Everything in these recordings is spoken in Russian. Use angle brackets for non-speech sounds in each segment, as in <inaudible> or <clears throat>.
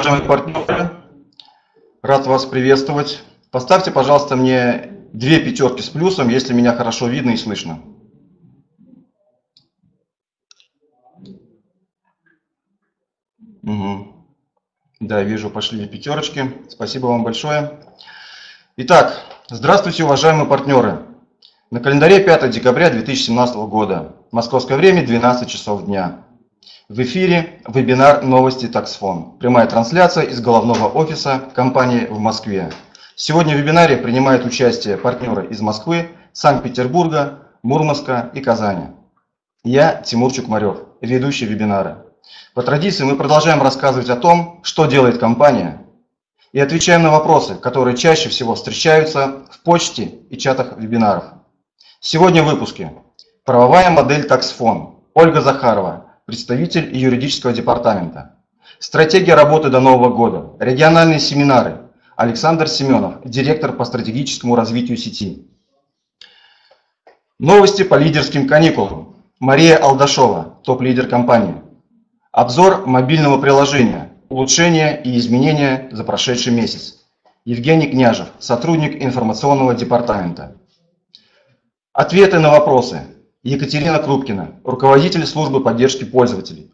уважаемые партнеры. Рад вас приветствовать. Поставьте, пожалуйста, мне две пятерки с плюсом, если меня хорошо видно и слышно. Угу. Да, вижу, пошли пятерочки. Спасибо вам большое. Итак, здравствуйте, уважаемые партнеры. На календаре 5 декабря 2017 года. Московское время 12 часов дня. В эфире вебинар «Новости Таксфон». Прямая трансляция из головного офиса компании в Москве. Сегодня в вебинаре принимают участие партнеры из Москвы, Санкт-Петербурга, Мурманска и Казани. Я Тимур Чукмарев, ведущий вебинара. По традиции мы продолжаем рассказывать о том, что делает компания, и отвечаем на вопросы, которые чаще всего встречаются в почте и чатах вебинаров. Сегодня в выпуске правовая модель таксфон Ольга Захарова, представитель юридического департамента. Стратегия работы до Нового года, региональные семинары. Александр Семенов, директор по стратегическому развитию сети. Новости по лидерским каникулам. Мария Алдашова, топ-лидер компании. Обзор мобильного приложения. Улучшения и изменения за прошедший месяц. Евгений Княжев, сотрудник информационного департамента. Ответы на вопросы. Екатерина Крупкина, руководитель службы поддержки пользователей.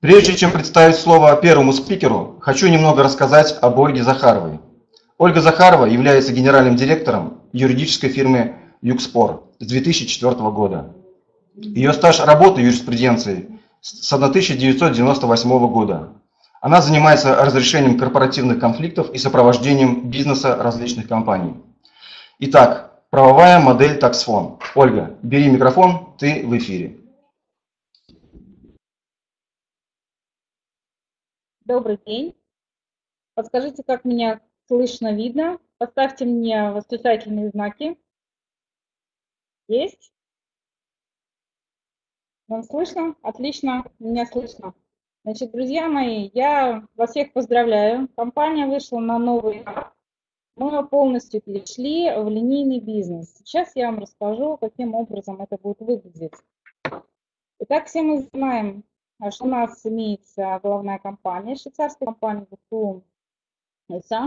Прежде чем представить слово первому спикеру, хочу немного рассказать об Ольге Захаровой. Ольга Захарова является генеральным директором юридической фирмы «Югспор» с 2004 года. Ее стаж работы юриспруденции с 1998 года. Она занимается разрешением корпоративных конфликтов и сопровождением бизнеса различных компаний. Итак, правовая модель таксфон. Ольга, бери микрофон, ты в эфире. Добрый день. Подскажите, как меня слышно, видно? Поставьте мне восклицательные знаки. Есть? Вам слышно? Отлично, меня слышно. Значит, друзья мои, я вас всех поздравляю. Компания вышла на новый мы полностью перешли в линейный бизнес. Сейчас я вам расскажу, каким образом это будет выглядеть. Итак, все мы знаем, что у нас имеется главная компания, швейцарская компания ГФУ,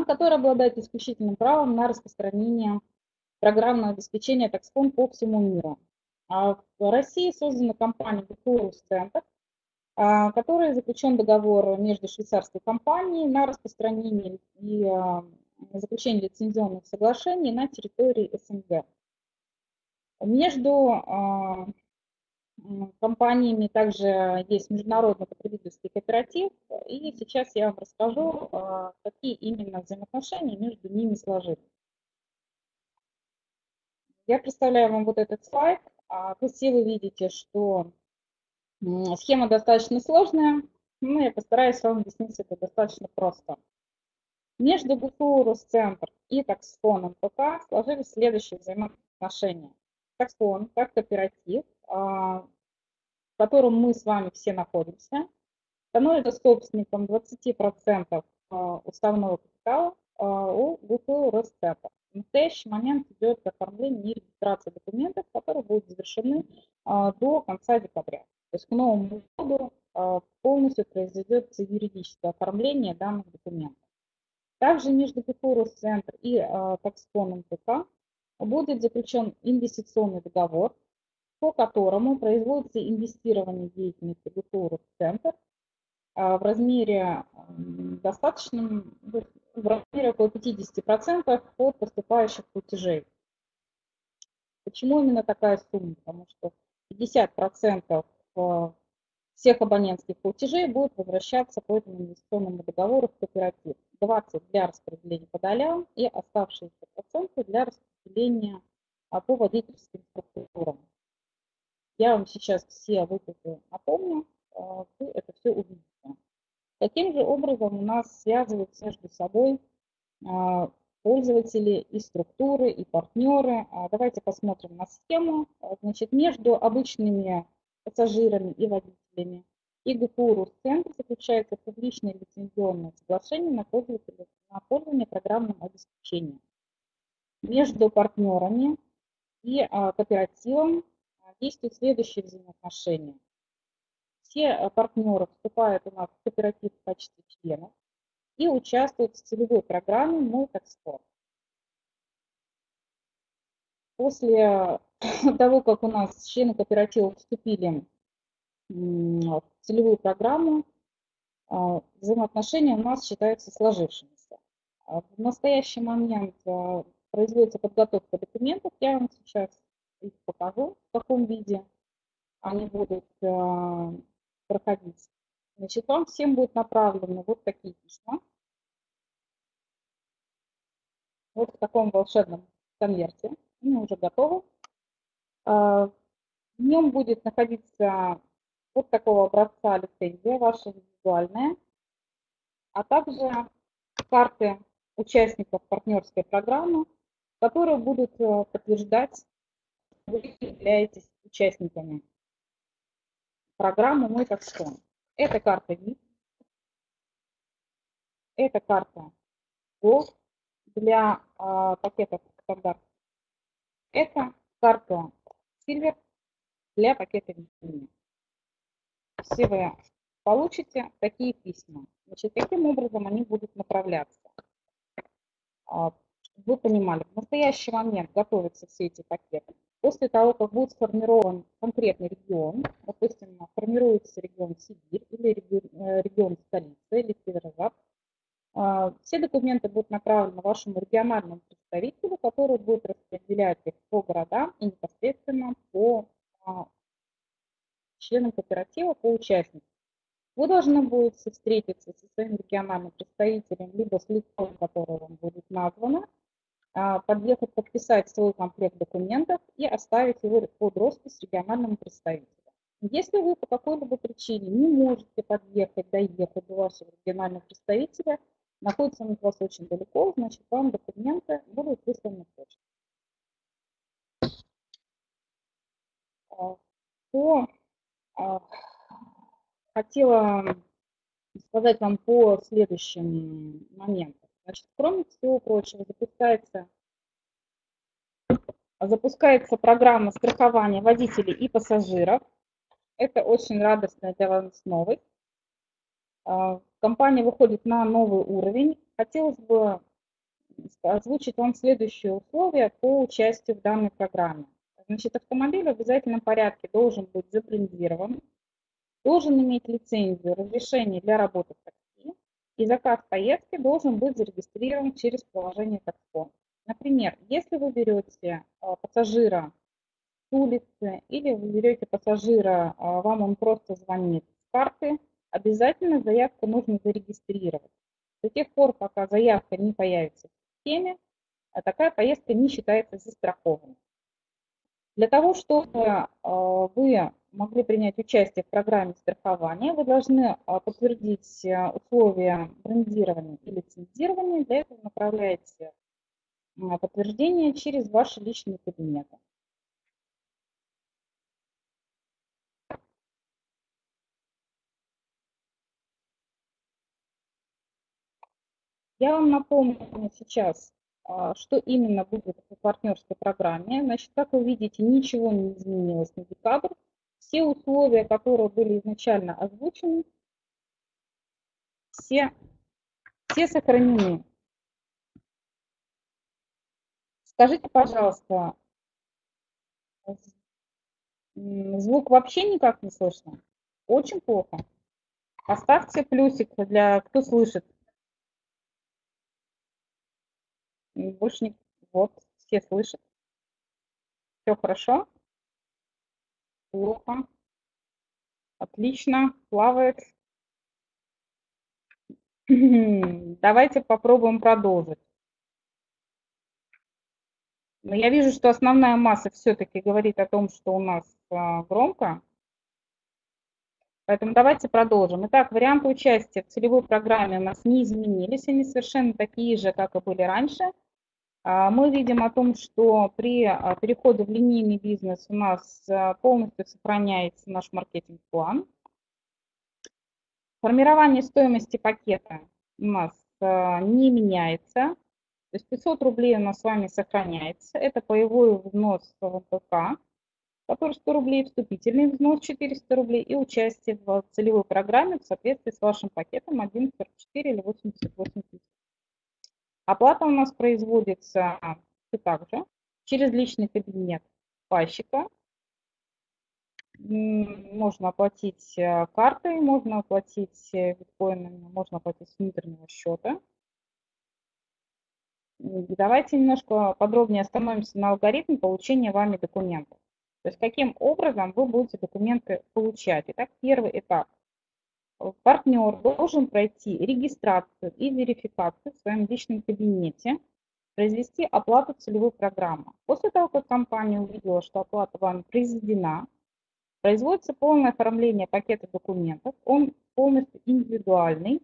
которая обладает исключительным правом на распространение программного обеспечения таксфон по всему миру. А в России создана компания ГФУ Центр, которой заключен договор между швейцарской компанией на распространение и заключение лицензионных соглашений на территории СНГ. Между а, компаниями также есть международный потребительский кооператив, и сейчас я вам расскажу, а, какие именно взаимоотношения между ними сложились. Я представляю вам вот этот слайд. А, все вы видите, что схема достаточно сложная, но я постараюсь вам объяснить это достаточно просто. Между ГФУ Росцентр и таксфоном ПК сложились следующие взаимоотношения. Таксфон как кооператив, а, в котором мы с вами все находимся, становится собственником 20% а, уставного капитала а, у ГФУ Росцентр. В настоящий момент идет оформление и регистрация документов, которые будут завершены до конца декабря. То есть к Новому году полностью произойдет юридическое оформление данных документов. Также между ГФУ Центр и э, Такспоном ТК будет заключен инвестиционный договор, по которому производится инвестирование деятельности ГФУ Центр в размере достаточном, в размере около 50% от поступающих платежей. Почему именно такая сумма? Потому что 50% всех абонентских платежей будут возвращаться по этому инвестиционному договору в кооператив. 20 для распределения по долям и оставшиеся проценты для распределения а, по водительским структурам. Я вам сейчас все выплаты напомню, а, вы это все увидите. Таким же образом у нас связываются между собой а, пользователи и структуры, и партнеры. Давайте посмотрим на схему. Значит, между обычными пассажирами и водителями и ГПУ Русцентр заключается публичное лицензионное соглашение на пользование, на пользование программным обеспечением. Между партнерами и а, кооперативом а, действуют следующие взаимоотношения. все партнеры вступают у нас в кооператив в качестве членов и участвуют в целевой программе «Мой экспорт». После того, как у нас члены кооператива вступили в целевую программу, а, взаимоотношения у нас считаются сложившимися. А в настоящий момент а, производится подготовка документов, я вам сейчас их покажу в каком виде они будут проходить. Значит, вам всем будут направлены вот такие письма. Вот в таком волшебном конверте. Они уже готовы. В нем будет находиться вот такого образца лицензия, ваша индивидуальная, а также карты участников партнерской программы, которые будут э, подтверждать, что вы являетесь участниками программы «Мой таксон». Это карта VIP, это карта Gold для э, пакетов стандарт. Это карта Silver для пакета VIP все вы получите такие письма. Значит, каким образом они будут направляться? А, вы понимали, в настоящий момент готовятся все эти пакеты. После того, как будет сформирован конкретный регион, допустим, формируется регион Сибирь или регион, регион столица или Северо-Запад, все документы будут направлены вашему региональному представителю, который будет распределять их по городам и непосредственно по а, членам кооператива по участникам. Вы должны будете встретиться со своим региональным представителем, либо с лицом, которое вам будет названо, а, подъехать, подписать свой комплект документов и оставить его под роспись региональному представителю. Если вы по какой-либо причине не можете подъехать, доехать до вашего регионального представителя, находится он от вас очень далеко, значит, вам документы будут высланы почтой. А, по а, хотела сказать вам по следующим моментам. Значит, кроме всего прочего, запускается, запускается программа страхования водителей и пассажиров. Это очень радостная для вас новость. Компания выходит на новый уровень. Хотелось бы озвучить вам следующие условия по участию в данной программе. Значит, автомобиль в обязательном порядке должен быть забрендирован, должен иметь лицензию, разрешение для работы в такси, и заказ поездки должен быть зарегистрирован через приложение такси. Например, если вы берете а, пассажира с улицы или вы берете пассажира, а, вам он просто звонит с карты, обязательно заявку нужно зарегистрировать. До тех пор, пока заявка не появится в системе, а такая поездка не считается застрахованной. Для того, чтобы а, вы могли принять участие в программе страхования, вы должны а, подтвердить а, условия брендирования и лицензирования. Для этого направляете подтверждение через ваши личные кабинеты. Я вам напомню сейчас а, что именно будет по партнерской программе. Значит, как вы видите, ничего не изменилось на декабрь. Все условия, которые были изначально озвучены, все, все сохранены. Скажите, пожалуйста, звук вообще никак не слышно? Очень плохо. Поставьте плюсик для кто слышит. Больше не... Вот, все слышат. Все хорошо? Плохо. Отлично, плавает. <clears throat> Давайте попробуем продолжить. Но я вижу, что основная масса все-таки говорит о том, что у нас а, громко. Поэтому давайте продолжим. Итак, варианты участия в целевой программе у нас не изменились. Они совершенно такие же, как и были раньше. А, мы видим о том, что при а, переходе в линейный бизнес у нас а, полностью сохраняется наш маркетинг-план. Формирование стоимости пакета у нас не меняется. То есть 500 рублей у нас с вами сохраняется. Это боевой взнос в МПК. который 100 рублей, вступительный взнос 400 рублей и участие в целевой программе в соответствии с вашим пакетом 144 или 88 тысяч. Оплата у нас производится все так же через личный кабинет пайщика. Можно оплатить э, картой, можно оплатить э, биткоинами, можно оплатить с внутреннего счета. Давайте немножко подробнее остановимся на алгоритме получения вами документов. То есть каким образом вы будете документы получать. Итак, первый этап. Партнер должен пройти регистрацию и верификацию в своем личном кабинете, произвести оплату целевой программы. После того, как компания увидела, что оплата вами произведена, производится полное оформление пакета документов, он полностью индивидуальный,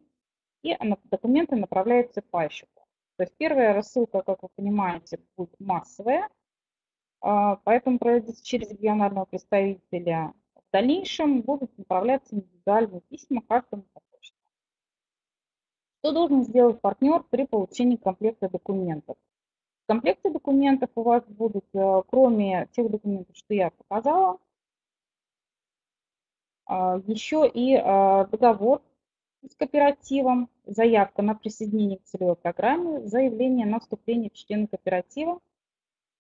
и документы направляются пайщику. То есть первая рассылка, как вы понимаете, будет массовая, а, поэтому проводится через регионального представителя. В дальнейшем будут направляться индивидуальные письма каждому по почте. Что должен сделать партнер при получении комплекта документов? В комплекте документов у вас будут, э, кроме тех документов, что я показала, а, еще и а, договор с кооперативом, заявка на присоединение к целевой программе, заявление на вступление в члены кооператива,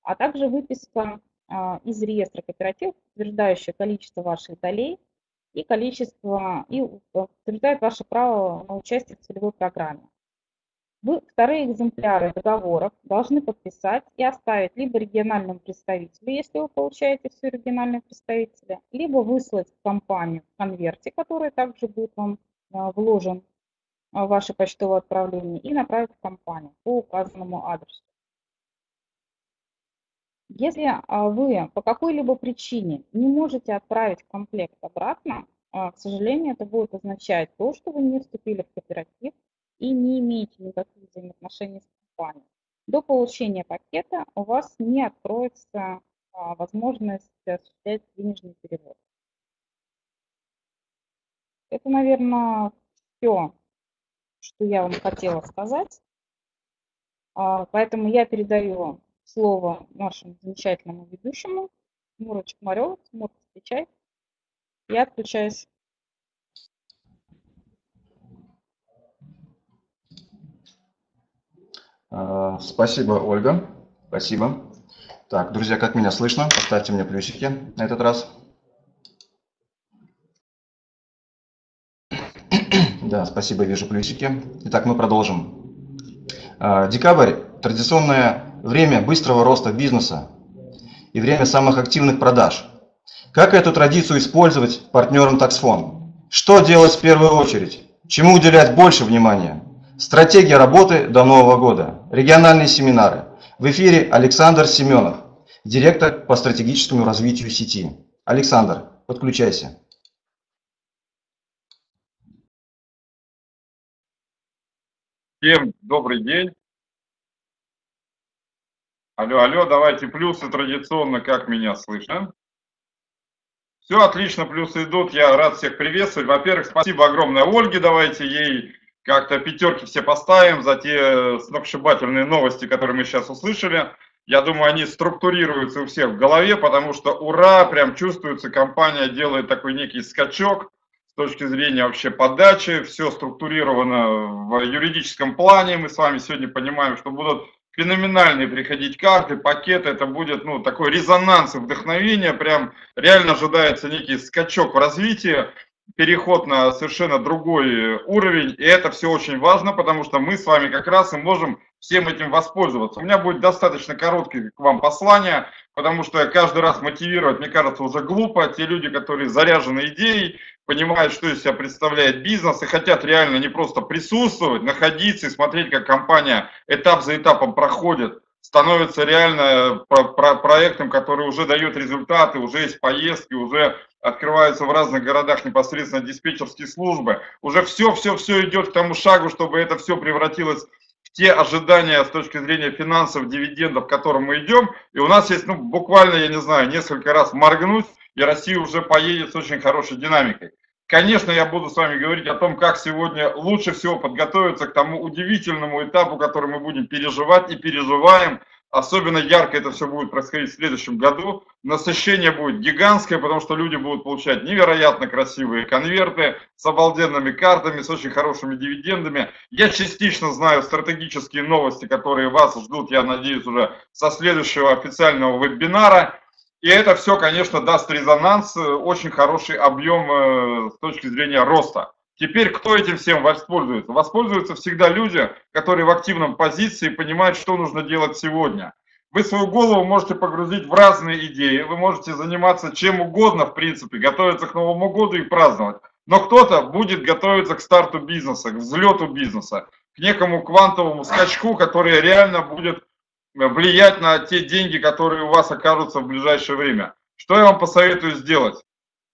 а также выписка из реестра кооперативов, утверждающая количество ваших долей и количество, и утверждает ваше право на участие в целевой программе. Вы вторые экземпляры договоров должны подписать и оставить либо региональному представителю, если вы получаете все региональные представители, либо выслать в компанию в конверте, который также будет вам а, вложен в ваше почтовое отправление, и направить в компанию по указанному адресу. Если а, вы по какой-либо причине не можете отправить комплект обратно, а, к сожалению, это будет означать то, что вы не вступили в кооператив и не имеете никаких взаимоотношений с компанией. До получения пакета у вас не откроется а, возможность осуществлять денежный перевод. Это, наверное, все, что я вам хотела сказать. Поэтому я передаю слово нашему замечательному ведущему Муру Чекмареву. Мур, встречай. Я отключаюсь. А, спасибо, Ольга. Спасибо. Так, друзья, как меня слышно? Поставьте мне плюсики на этот раз. <clears throat> Да, спасибо, вижу плюсики. Итак, мы продолжим. А, декабрь – традиционная время быстрого роста бизнеса и время самых активных продаж. Как эту традицию использовать партнерам таксфон? Что делать в первую очередь? Чему уделять больше внимания? Стратегия работы до Нового года. Региональные семинары. В эфире Александр Семенов, директор по стратегическому развитию сети. Александр, подключайся. Всем добрый день. Алло, алло, давайте плюсы традиционно, как меня слышно. Все отлично, плюсы идут, я рад всех приветствовать. Во-первых, спасибо огромное Ольге, давайте ей как-то пятерки все поставим за те сногсшибательные новости, которые мы сейчас услышали. Я думаю, они структурируются у всех в голове, потому что ура, прям чувствуется, компания делает такой некий скачок с точки зрения вообще подачи, все структурировано в юридическом плане. Мы с вами сегодня понимаем, что будут феноменальные приходить карты, пакеты, это будет ну, такой резонанс и вдохновение, прям реально ожидается некий скачок в развитии, переход на совершенно другой уровень, и это все очень важно, потому что мы с вами как раз и можем всем этим воспользоваться. У меня будет достаточно короткое к вам послание, потому что каждый раз мотивировать, мне кажется, уже глупо. Те люди, которые заряжены идеей, понимают, что из себя представляет бизнес и хотят реально не просто присутствовать, находиться и смотреть, как компания этап за этапом проходит, становится реально про про проектом, который уже дает результаты, уже есть поездки, уже открываются в разных городах непосредственно диспетчерские службы. Уже все-все-все идет к тому шагу, чтобы это все превратилось те ожидания с точки зрения финансов, дивидендов, к которым мы идем. И у нас есть, ну, буквально, я не знаю, несколько раз моргнуть, и Россия уже поедет с очень хорошей динамикой. Конечно, я буду с вами говорить о том, как сегодня лучше всего подготовиться к тому удивительному этапу, который мы будем переживать и переживаем Особенно ярко это все будет происходить в следующем году. Насыщение будет гигантское, потому что люди будут получать невероятно красивые конверты с обалденными картами, с очень хорошими дивидендами. Я частично знаю стратегические новости, которые вас ждут, я надеюсь, уже со следующего официального вебинара. И это все, конечно, даст резонанс, очень хороший объем э, с точки зрения роста. Теперь кто этим всем воспользуется? Воспользуются всегда люди, которые в активном позиции понимают, что нужно делать сегодня. Вы свою голову можете погрузить в разные идеи, вы можете заниматься чем угодно, в принципе, готовиться к Новому году и праздновать. Но кто-то будет готовиться к старту бизнеса, к взлету бизнеса, к некому квантовому скачку, который реально будет влиять на те деньги, которые у вас окажутся в ближайшее время. Что я вам посоветую сделать?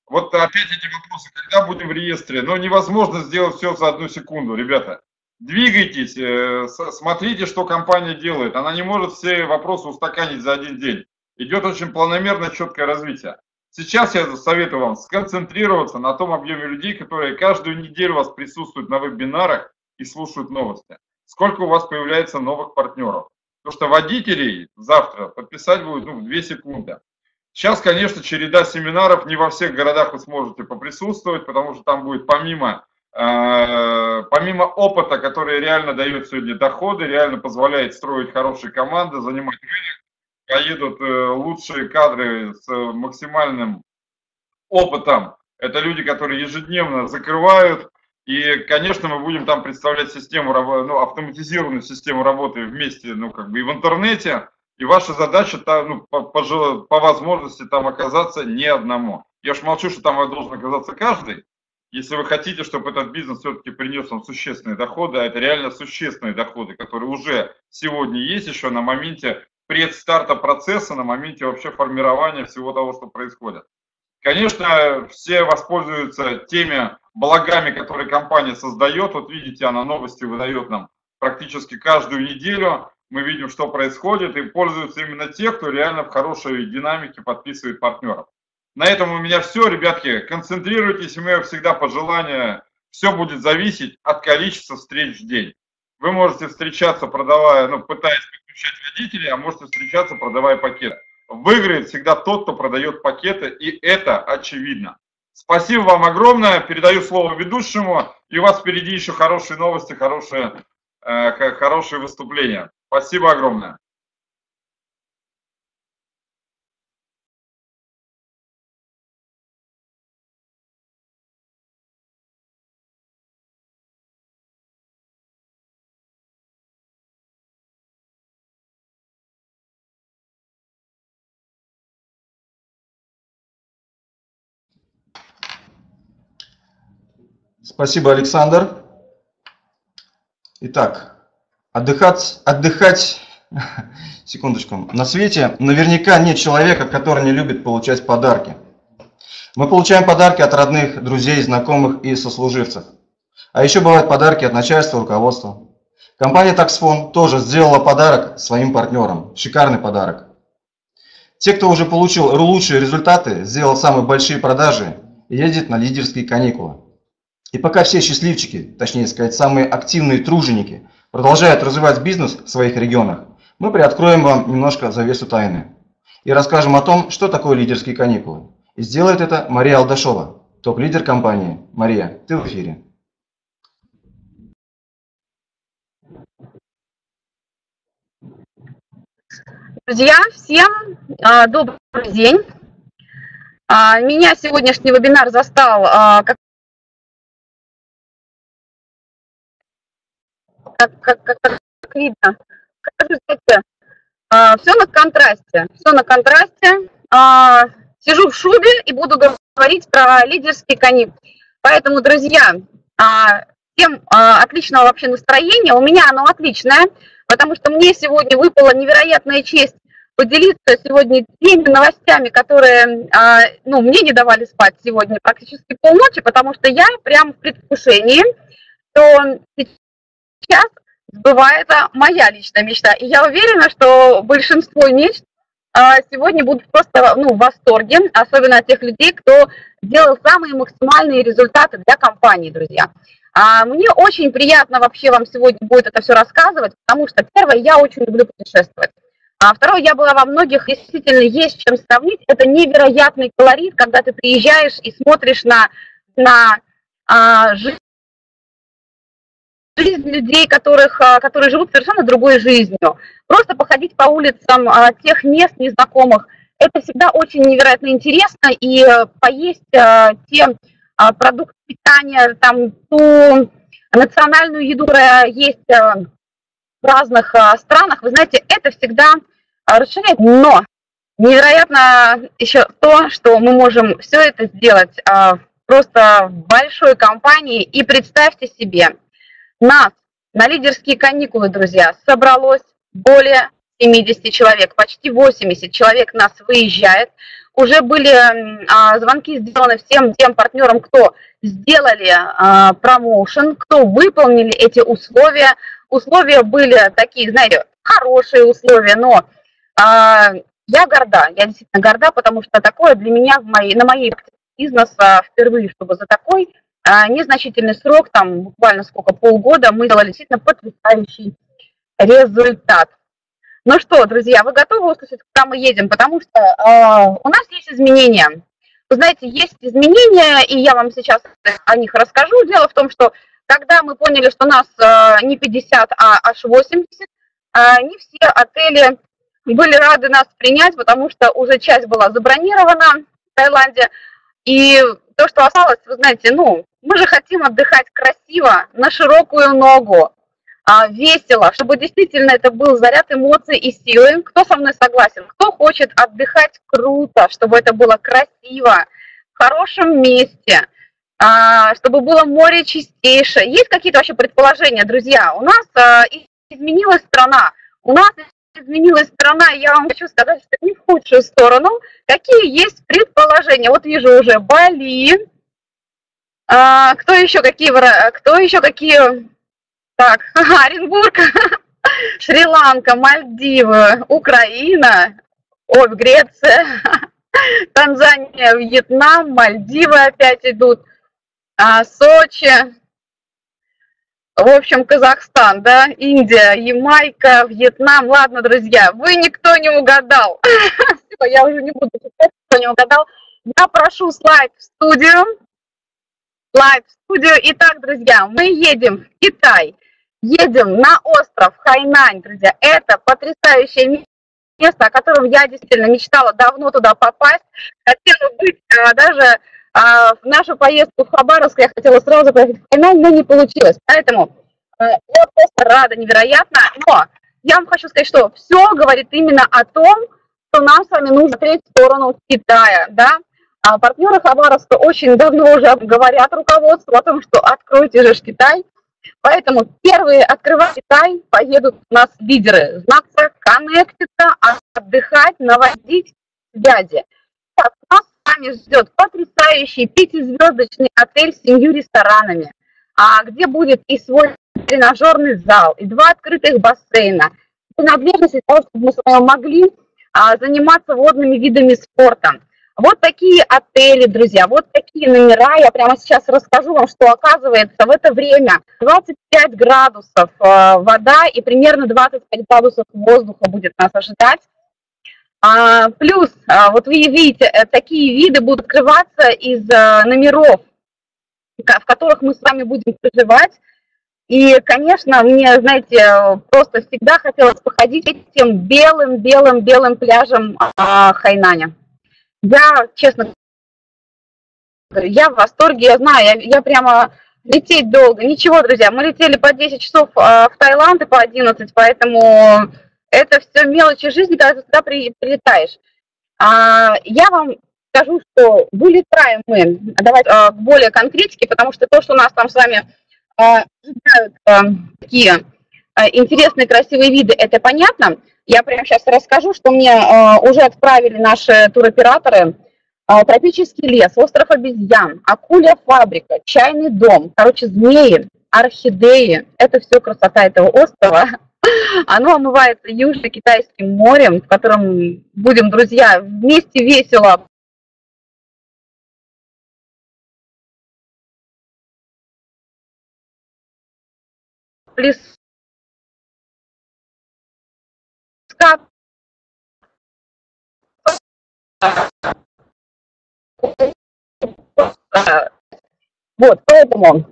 Вот опять эти вопросы, когда будем в реестре? Но невозможно сделать все за одну секунду, ребята. Двигайтесь, э, смотрите, что компания делает. Она не может все вопросы устаканить за один день. Идет очень планомерное, четкое развитие. Сейчас я советую вам сконцентрироваться на том объеме людей, которые каждую неделю у вас присутствуют на вебинарах и слушают новости. Сколько у вас появляется новых партнеров. Потому что водителей завтра подписать будет ну, в 2 секунды. Сейчас, конечно, череда семинаров, не во всех городах вы сможете поприсутствовать, потому что там будет помимо, э, помимо опыта, который реально дает сегодня доходы, реально позволяет строить хорошие команды, занимать рынок, поедут э, лучшие кадры с максимальным опытом. Это люди, которые ежедневно закрывают. И, конечно, мы будем там представлять систему, ну, автоматизированную систему работы вместе, ну, как бы и в интернете, и ваша задача там, ну, по, по, по возможности там оказаться не одному. Я уж молчу, что там должен оказаться каждый. Если вы хотите, чтобы этот бизнес все-таки принес вам существенные доходы, а это реально существенные доходы, которые уже сегодня есть еще на моменте предстарта процесса, на моменте вообще формирования всего того, что происходит. Конечно, все воспользуются теми благами, которые компания создает. Вот видите, она новости выдает нам практически каждую неделю мы видим, что происходит, и пользуются именно те, кто реально в хорошей динамике подписывает партнеров. На этом у меня все, ребятки. Концентрируйтесь, и мое всегда пожелание, все будет зависеть от количества встреч в день. Вы можете встречаться, продавая, ну, пытаясь подключать водителей, а можете встречаться, продавая пакеты. Выиграет всегда тот, кто продает пакеты, и это очевидно. Спасибо вам огромное. Передаю слово ведущему. И у вас впереди еще хорошие новости, хорошие, э, хорошие выступления. Спасибо огромное. Спасибо, Александр. Итак, Отдыхать, отдыхать, <laughs> секундочку, на свете наверняка нет человека, который не любит получать подарки. Мы получаем подарки от родных, друзей, знакомых и сослуживцев. А еще бывают подарки от начальства, руководства. Компания Taxfon тоже сделала подарок своим партнерам. Шикарный подарок. Те, кто уже получил лучшие результаты, сделал самые большие продажи, едет на лидерские каникулы. И пока все счастливчики, точнее сказать, самые активные труженики – продолжают развивать бизнес в своих регионах, мы приоткроем вам немножко завесу тайны и расскажем о том, что такое лидерские каникулы. И сделает это Мария Алдашова, топ-лидер компании. Мария, ты в эфире. Друзья, всем а, добрый день. А, меня сегодняшний вебинар застал а, как как, как, как, как видно. Скажите, а, все на контрасте. Все на контрасте. А, сижу в шубе и буду говорить про лидерские коньки. Поэтому, друзья, а, всем а, отличного вообще настроения. У меня оно отличное, потому что мне сегодня выпала невероятная честь поделиться сегодня теми новостями, которые а, ну, мне не давали спать сегодня практически полночи, потому что я прям в предвкушении, что сейчас сбывается моя личная мечта. И я уверена, что большинство мечт а, сегодня будут просто ну, в восторге, особенно от тех людей, кто делал самые максимальные результаты для компании, друзья. А мне очень приятно вообще вам сегодня будет это все рассказывать, потому что, первое, я очень люблю путешествовать. А второе, я была во многих, действительно есть чем сравнить. Это невероятный колорит, когда ты приезжаешь и смотришь на, на а, жизнь жизнь людей, которых, а, которые живут совершенно другой жизнью. Просто походить по улицам а, тех мест незнакомых, это всегда очень невероятно интересно, и э, поесть а, те продукты питания, там, ту национальную еду, которая есть в разных странах, вы знаете, это всегда расширяет. Но невероятно еще то, что мы можем все это сделать просто в большой компании, и представьте себе, нас на лидерские каникулы, друзья, собралось более 70 человек, почти 80 человек нас выезжает. Уже были а, звонки сделаны всем тем партнерам, кто сделали а, промоушен, кто выполнили эти условия. Условия были такие, знаете, хорошие условия, но а, я горда, я действительно горда, потому что такое для меня в моей, на моей бизнеса впервые, чтобы за такой незначительный срок, там буквально сколько, полгода, мы делали действительно потрясающий результат. Ну что, друзья, вы готовы услышать, куда мы едем? Потому что э, у нас есть изменения. Вы знаете, есть изменения, и я вам сейчас о них расскажу. Дело в том, что когда мы поняли, что нас э, не 50, а аж 80, э, не все отели были рады нас принять, потому что уже часть была забронирована в Таиланде. И то, что осталось, вы знаете, ну, мы же хотим отдыхать красиво, на широкую ногу, а, весело, чтобы действительно это был заряд эмоций и силы. Кто со мной согласен? Кто хочет отдыхать круто, чтобы это было красиво, в хорошем месте, а, чтобы было море чистейшее? Есть какие-то вообще предположения, друзья? У нас а, изменилась страна, у нас изменилась страна, я вам хочу сказать, что не в худшую сторону. Какие есть предположения? Вот вижу уже Бали, а, кто еще какие, кто еще какие, так, <laughs> Оренбург, <laughs> Шри-Ланка, Мальдивы, Украина, ой, Греция, <laughs> Танзания, Вьетнам, Мальдивы опять идут, а, Сочи, в общем, Казахстан, да, Индия, Ямайка, Вьетнам. Ладно, друзья, вы никто не угадал. Я уже не буду читать, кто не угадал. Я прошу слайд в студию слайд в студию. Итак, друзья, мы едем в Китай, едем на остров Хайнань, друзья. Это потрясающее место, о котором я действительно мечтала давно туда попасть. Хотела быть а, даже а, в нашу поездку в Хабаровск, я хотела сразу поехать в Хайнань, но не получилось. Поэтому а, я просто рада невероятно. Но я вам хочу сказать, что все говорит именно о том, что нам с вами нужно смотреть в сторону Китая, да, а партнеры Хабаровска очень давно уже говорят руководству о том, что откройте же Китай. Поэтому первые открывать Китай поедут у нас лидеры. Знаться, коннектиться, отдыхать, наводить связи. Так, нас с вами ждет потрясающий пятизвездочный отель с семью ресторанами, а, где будет и свой тренажерный зал, и два открытых бассейна, принадлежность для того, чтобы мы с вами могли а, заниматься водными видами спорта. Вот такие отели, друзья, вот такие номера. Я прямо сейчас расскажу вам, что оказывается в это время 25 градусов э, вода и примерно 25 градусов воздуха будет нас ожидать. А, плюс, а, вот вы видите, э, такие виды будут открываться из а, номеров, в которых мы с вами будем проживать. И, конечно, мне, знаете, просто всегда хотелось походить этим белым-белым-белым пляжем а, Хайнаня. Я, честно говорю, я в восторге, я знаю, я, я прямо лететь долго. Ничего, друзья, мы летели по 10 часов э, в Таиланд и по 11, поэтому это все мелочи жизни, когда ты туда при, прилетаешь. А, я вам скажу, что вылетаем мы, давайте э, более конкретики, потому что то, что у нас там с вами э, э, такие э, интересные, красивые виды, это понятно. Я прямо сейчас расскажу, что мне э, уже отправили наши туроператоры. Э, тропический лес, остров обезьян, акулья фабрика, чайный дом, короче, змеи, орхидеи. Это все красота этого острова. <laughs> Оно омывается Южно-Китайским морем, в котором будем, друзья, вместе весело как вот, поэтому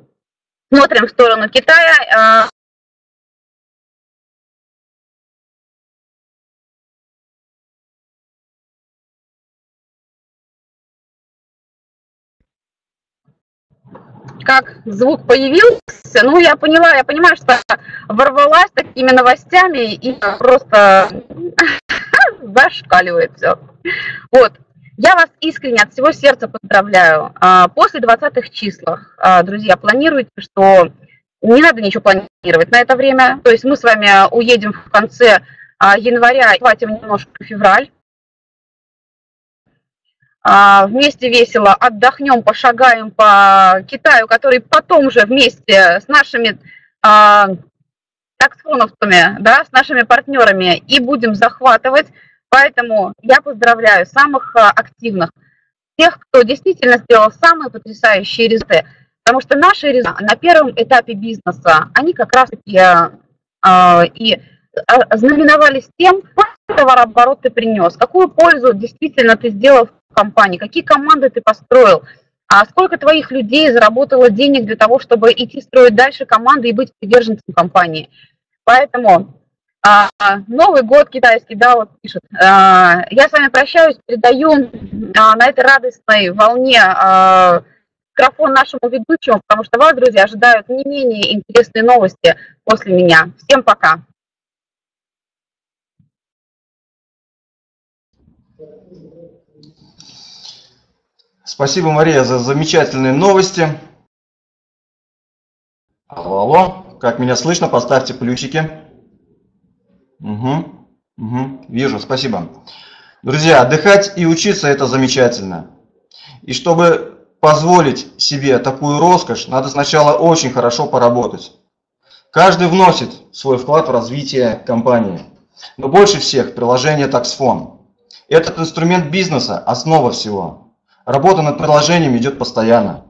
смотрим в сторону Китая. А, как звук появился, ну, я поняла, я понимаю, что ворвалась такими новостями и просто <laughs> зашкаливает все. Вот, я вас искренне от всего сердца поздравляю. А, после 20-х числах, а, друзья, планируйте, что не надо ничего планировать на это время. То есть мы с вами уедем в конце а, января, хватим немножко февраль. Вместе весело отдохнем, пошагаем по Китаю, который потом же вместе с нашими таксоновцами, да, с нашими партнерами и будем захватывать Поэтому я поздравляю самых а, активных, тех, кто действительно сделал самые потрясающие результаты. Потому что наши результаты на первом этапе бизнеса, они как раз-таки э, и знаменовались тем, какой товарооборот ты принес, какую пользу действительно ты сделал в компании, какие команды ты построил, а сколько твоих людей заработало денег для того, чтобы идти строить дальше команды и быть приверженцем компании. Поэтому а, Новый год китайский, да, вот пишет. А, я с вами прощаюсь, передаю а, на этой радостной волне а, микрофон нашему ведущему, потому что вас, друзья, ожидают не менее интересные новости после меня. Всем пока. Спасибо, Мария, за замечательные новости. Алло, алло, как меня слышно, поставьте плюсики. Угу, угу, вижу, спасибо. Друзья, отдыхать и учиться это замечательно. И чтобы позволить себе такую роскошь, надо сначала очень хорошо поработать. Каждый вносит свой вклад в развитие компании. Но больше всех приложение TaxFone. Этот инструмент бизнеса – основа всего. Работа над приложением идет постоянно.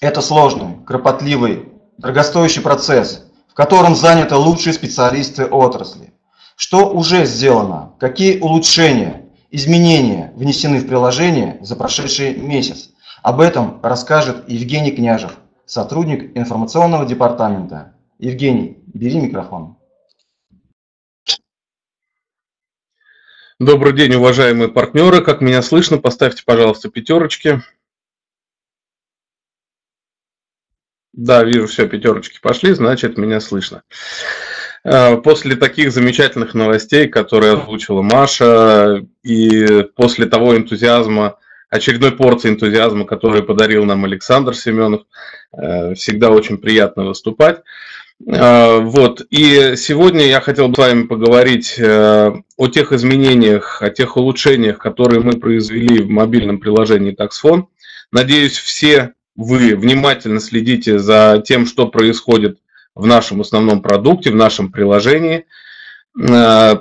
Это сложный, кропотливый, дорогостоящий процесс, в котором заняты лучшие специалисты отрасли. Что уже сделано? Какие улучшения, изменения внесены в приложение за прошедший месяц? Об этом расскажет Евгений Княжев, сотрудник информационного департамента. Евгений, бери микрофон. Добрый день, уважаемые партнеры. Как меня слышно, поставьте, пожалуйста, пятерочки. Да, вижу, все, пятерочки пошли, значит, меня слышно. Э, после таких замечательных новостей, которые озвучила Маша, и после того энтузиазма, очередной порции энтузиазма, который подарил нам Александр Семенов, э, всегда очень приятно выступать. Э, вот, и сегодня я хотел бы с вами поговорить о тех изменениях, о тех улучшениях, которые мы произвели в мобильном приложении TaxFone. Надеюсь, все вы внимательно следите за тем, что происходит в нашем основном продукте, в нашем приложении. Э,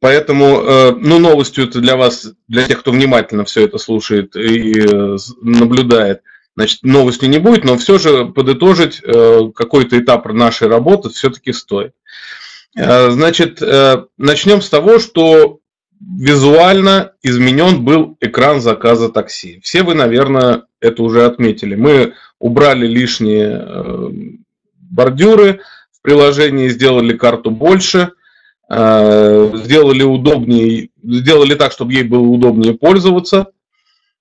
поэтому, э, ну, новостью это для вас, для тех, кто внимательно все это слушает и э, наблюдает, значит, новости не будет, но все же подытожить какой-то этап нашей работы все-таки стоит. Значит, начнем с того, что визуально изменен был экран заказа такси. Все вы, наверное, это уже отметили. Мы убрали лишние бордюры в приложении, сделали карту больше, э, сделали удобнее, сделали так, чтобы ей было удобнее пользоваться.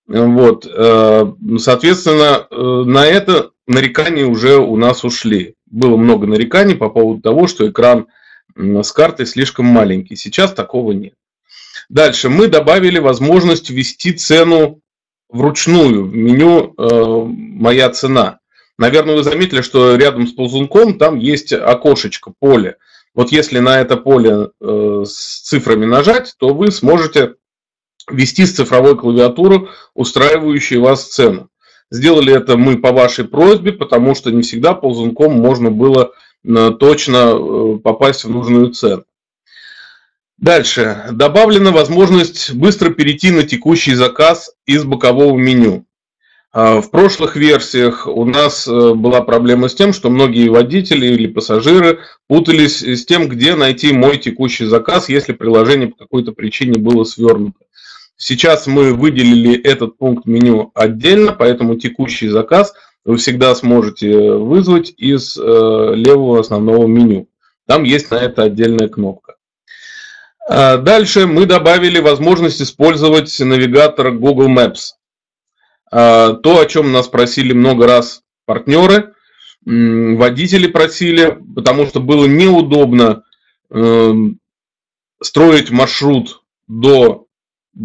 Вот, э, соответственно, э, на это нарекания уже у нас ушли. Было много нареканий по поводу того, что экран с картой слишком маленький. Сейчас такого нет. Дальше мы добавили возможность ввести цену вручную в меню «Моя цена». Наверное, вы заметили, что рядом с ползунком там есть окошечко, поле. Вот если на это поле э, с цифрами нажать, то вы сможете ввести с цифровой клавиатуры устраивающую вас цену. Сделали это мы по вашей просьбе, потому что не всегда ползунком можно было э, точно э, попасть в нужную цену. Дальше. Добавлена возможность быстро перейти на текущий заказ из бокового меню. А, в прошлых версиях у нас э, была проблема с тем, что многие водители или пассажиры путались с тем, где найти мой текущий заказ, если приложение по какой-то причине было свернуто. Сейчас мы выделили этот пункт меню отдельно, поэтому текущий заказ вы всегда сможете вызвать из э, левого основного меню. Там есть на это отдельная кнопка. А дальше мы добавили возможность использовать навигатор Google Maps. А, то, о чем нас просили много раз партнеры, водители просили, потому что было неудобно эм, строить маршрут до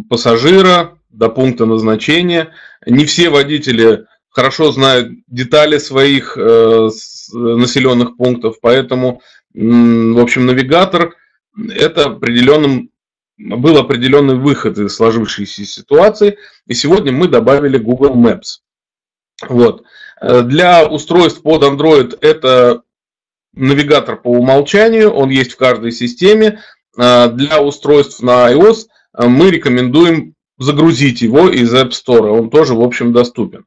пассажира, до пункта назначения. Не все водители хорошо знают детали своих э, населенных пунктов, поэтому, в общем, навигатор это определенным был определенный выход из сложившейся ситуации, и сегодня мы добавили Google Maps. Вот. Э, для устройств под Android это навигатор по умолчанию, он есть в каждой системе. Э, для устройств на iOS мы рекомендуем загрузить его из App Store, он тоже, в общем, доступен.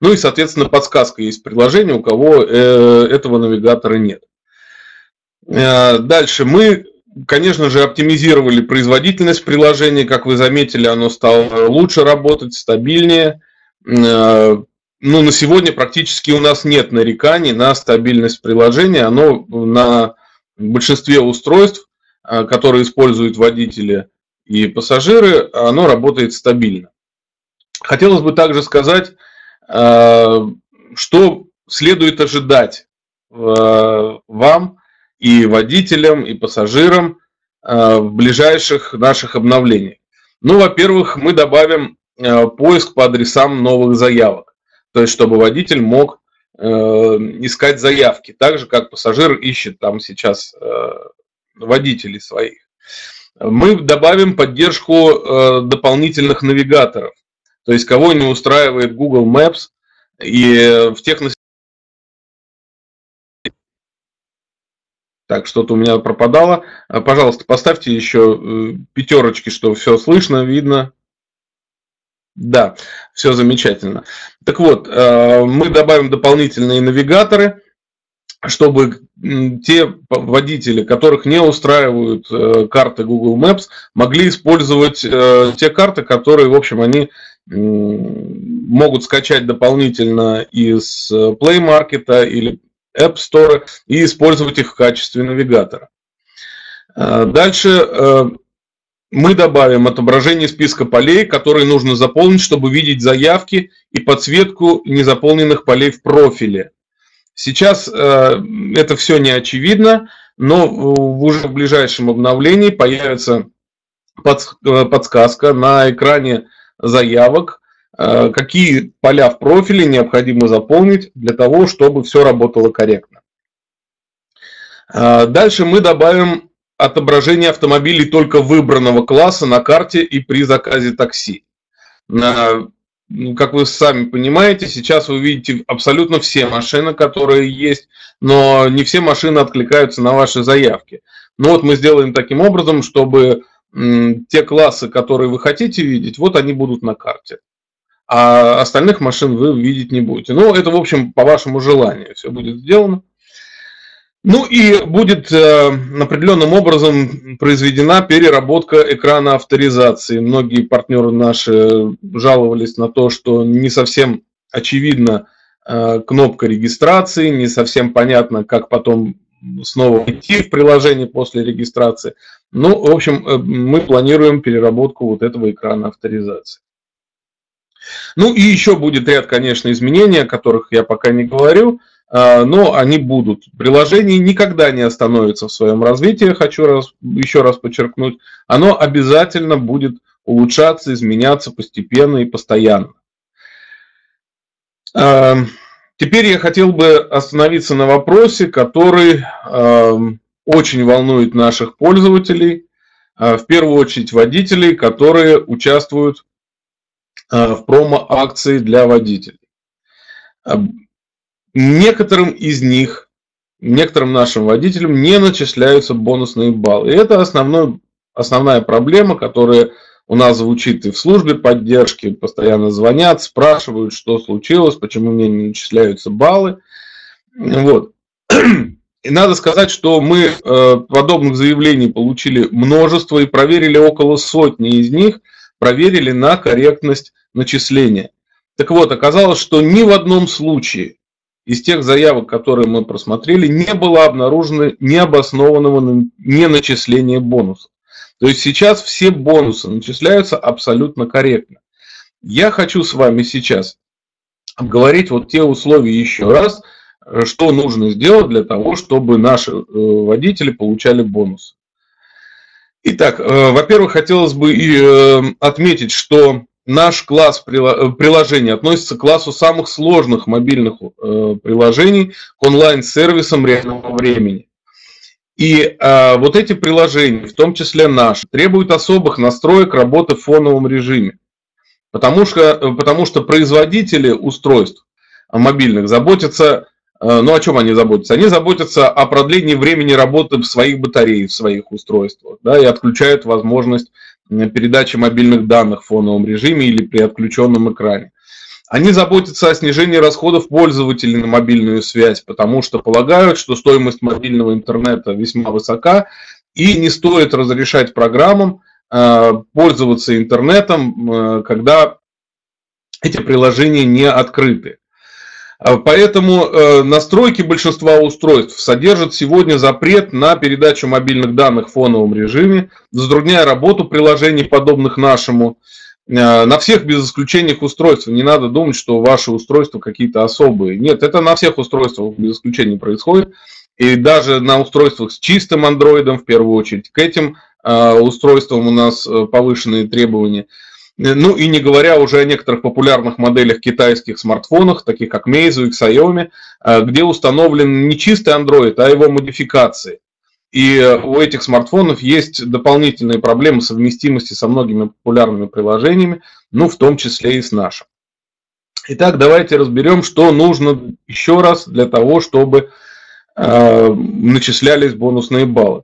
Ну и, соответственно, подсказка есть в приложении, у кого этого навигатора нет. Дальше мы, конечно же, оптимизировали производительность приложения. Как вы заметили, оно стало лучше работать, стабильнее ну, на сегодня практически у нас нет нареканий на стабильность приложения. Оно на большинстве устройств, а, которые используют водители и пассажиры, оно работает стабильно. Хотелось бы также сказать, а, что следует ожидать а, вам и водителям, и пассажирам в ближайших наших обновлениях. Ну, во-первых, мы добавим поиск по адресам новых заявок то есть чтобы водитель мог э, искать заявки, так же как пассажир ищет там сейчас э, водителей своих. Мы добавим поддержку э, дополнительных навигаторов, то есть кого не устраивает Google Maps и в тех Так, что-то у меня пропадало. Пожалуйста, поставьте еще пятерочки, что все слышно, видно. Да, все замечательно. Так вот, э, мы добавим дополнительные навигаторы, чтобы те водители, которых не устраивают э, карты Google Maps, могли использовать э, те карты, которые, в общем, они могут скачать дополнительно из Play Market или App Store и использовать их в качестве навигатора. Дальше мы добавим отображение списка полей, которые нужно заполнить, чтобы видеть заявки и подсветку незаполненных полей в профиле. Сейчас э, это все не очевидно, но уже в ближайшем обновлении появится э, подсказка на экране заявок, э, какие поля в профиле необходимо заполнить для того, чтобы все работало корректно. Дальше мы добавим отображение автомобилей только выбранного класса на карте и при заказе такси. Ну, как вы сами понимаете, сейчас вы видите абсолютно все машины, которые есть, но не все машины откликаются на ваши заявки. Ну вот мы сделаем таким образом, чтобы те классы, которые вы хотите видеть, вот они будут на карте. А остальных машин вы видеть не будете. Ну, это, в общем, по вашему желанию все будет сделано. Ну и будет э, определенным образом произведена переработка экрана авторизации. Многие партнеры наши жаловались на то, что не совсем очевидна э, кнопка регистрации, не совсем понятно, как потом снова идти в приложение после регистрации. Ну, в общем, э, мы планируем переработку вот этого экрана авторизации. Ну и еще будет ряд, конечно, изменений, о которых я пока не говорю. Но они будут. Приложение никогда не остановится в своем развитии, хочу раз, еще раз подчеркнуть. Оно обязательно будет улучшаться, изменяться постепенно и постоянно. А, теперь я хотел бы остановиться на вопросе, который а, очень волнует наших пользователей, в первую очередь водителей, которые участвуют в промо-акции для водителей. Некоторым из них, некоторым нашим водителям не начисляются бонусные баллы. И это основной, основная проблема, которая у нас звучит и в службе поддержки, постоянно звонят, спрашивают, что случилось, почему мне не начисляются баллы. Вот. И надо сказать, что мы э, подобных заявлений получили множество и проверили около сотни из них. проверили на корректность начисления. Так вот, оказалось, что ни в одном случае из тех заявок, которые мы просмотрели, не было обнаружено необоснованного неначисления бонусов. То есть сейчас все бонусы начисляются абсолютно корректно. Я хочу с вами сейчас обговорить вот те условия еще раз, что нужно сделать для того, чтобы наши э, водители получали бонусы. Итак, э, во-первых, хотелось бы и э, отметить, что наш класс приложений относится к классу самых сложных мобильных приложений к онлайн-сервисам реального времени. И а, вот эти приложения, в том числе наши, требуют особых настроек работы в фоновом режиме. Потому что, потому что производители устройств мобильных заботятся, э, ну о чем они заботятся? Они заботятся о продлении времени работы в своих батареях, в своих устройствах, да, и отключают возможность передачи мобильных данных в фоновом режиме или при отключенном экране. Они заботятся о снижении расходов пользователей на мобильную связь, потому что полагают, что стоимость мобильного интернета весьма высока, и не стоит разрешать программам Э, пользоваться интернетом, э, когда эти приложения не открыты. Э, поэтому настройки большинства устройств содержат сегодня запрет на передачу мобильных данных в фоновом режиме, затрудняя работу приложений, подобных нашему, на всех без исключения устройств. Не надо думать, что ваши устройства какие-то особые. Нет, это на всех устройствах без исключения происходит. И даже на устройствах с чистым андроидом, в первую очередь, к этим Э, устройствам у нас э, повышенные требования. Ну и не говоря уже о некоторых популярных моделях китайских смартфонов, таких как Meizu и Xiaomi, э, где установлен не чистый Android, а его модификации. И у этих смартфонов есть дополнительные проблемы совместимости со многими популярными приложениями, ну в том числе и с нашим. Итак, давайте разберем, что нужно еще раз для того, чтобы э, начислялись бонусные баллы.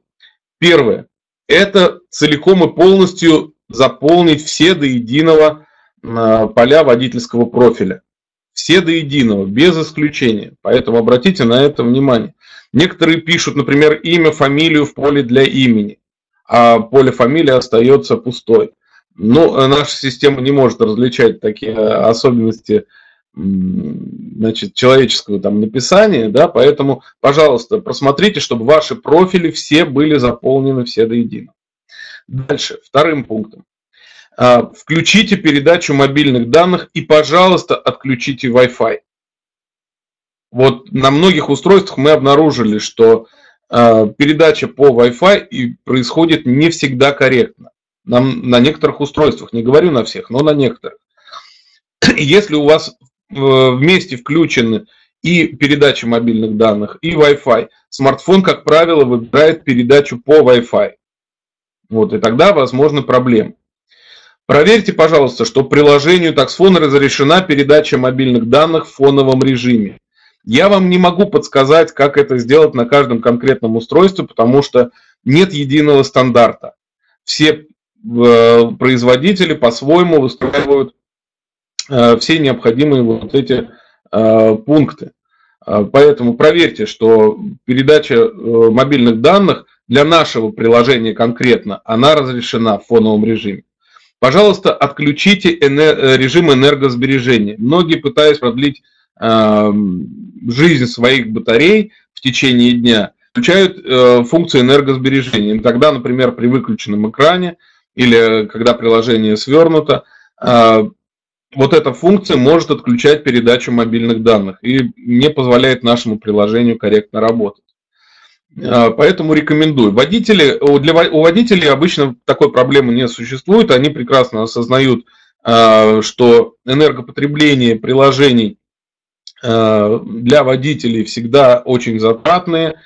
Первое это целиком и полностью заполнить все до единого а, поля водительского профиля. Все до единого, без исключения. Поэтому обратите на это внимание. Некоторые пишут, например, имя, фамилию в поле для имени, а поле фамилии остается пустой. Но наша система не может различать такие особенности значит, человеческого там написания, да, поэтому, пожалуйста, просмотрите, чтобы ваши профили все были заполнены все до единого. Дальше, вторым пунктом. А, включите передачу мобильных данных и, пожалуйста, отключите Wi-Fi. Вот на многих устройствах мы обнаружили, что а, передача по Wi-Fi происходит не всегда корректно. На, на некоторых устройствах, не говорю на всех, но на некоторых. Если у вас вместе включены и передача мобильных данных, и Wi-Fi. Смартфон, как правило, выбирает передачу по Wi-Fi. Вот, и тогда возможны проблемы. Проверьте, пожалуйста, что приложению таксфон разрешена передача мобильных данных в фоновом режиме. Я вам не могу подсказать, как это сделать на каждом конкретном устройстве, потому что нет единого стандарта. Все э, производители по-своему выстраивают Э, все необходимые вот эти э, пункты. Э, поэтому проверьте, что передача мобильных данных для нашего приложения конкретно, она разрешена в фоновом режиме. Пожалуйста, отключите режим энергосбережения. Многие пытаясь продлить жизнь своих батарей в течение дня, включают функцию энергосбережения. Тогда, например, при выключенном экране или когда приложение свернуто, вот эта функция может отключать передачу мобильных данных и не позволяет нашему приложению корректно работать. А, поэтому рекомендую. Водители, для, у водителей обычно такой проблемы не существует. Они прекрасно осознают, а, что энергопотребление приложений а, для водителей всегда очень затратные,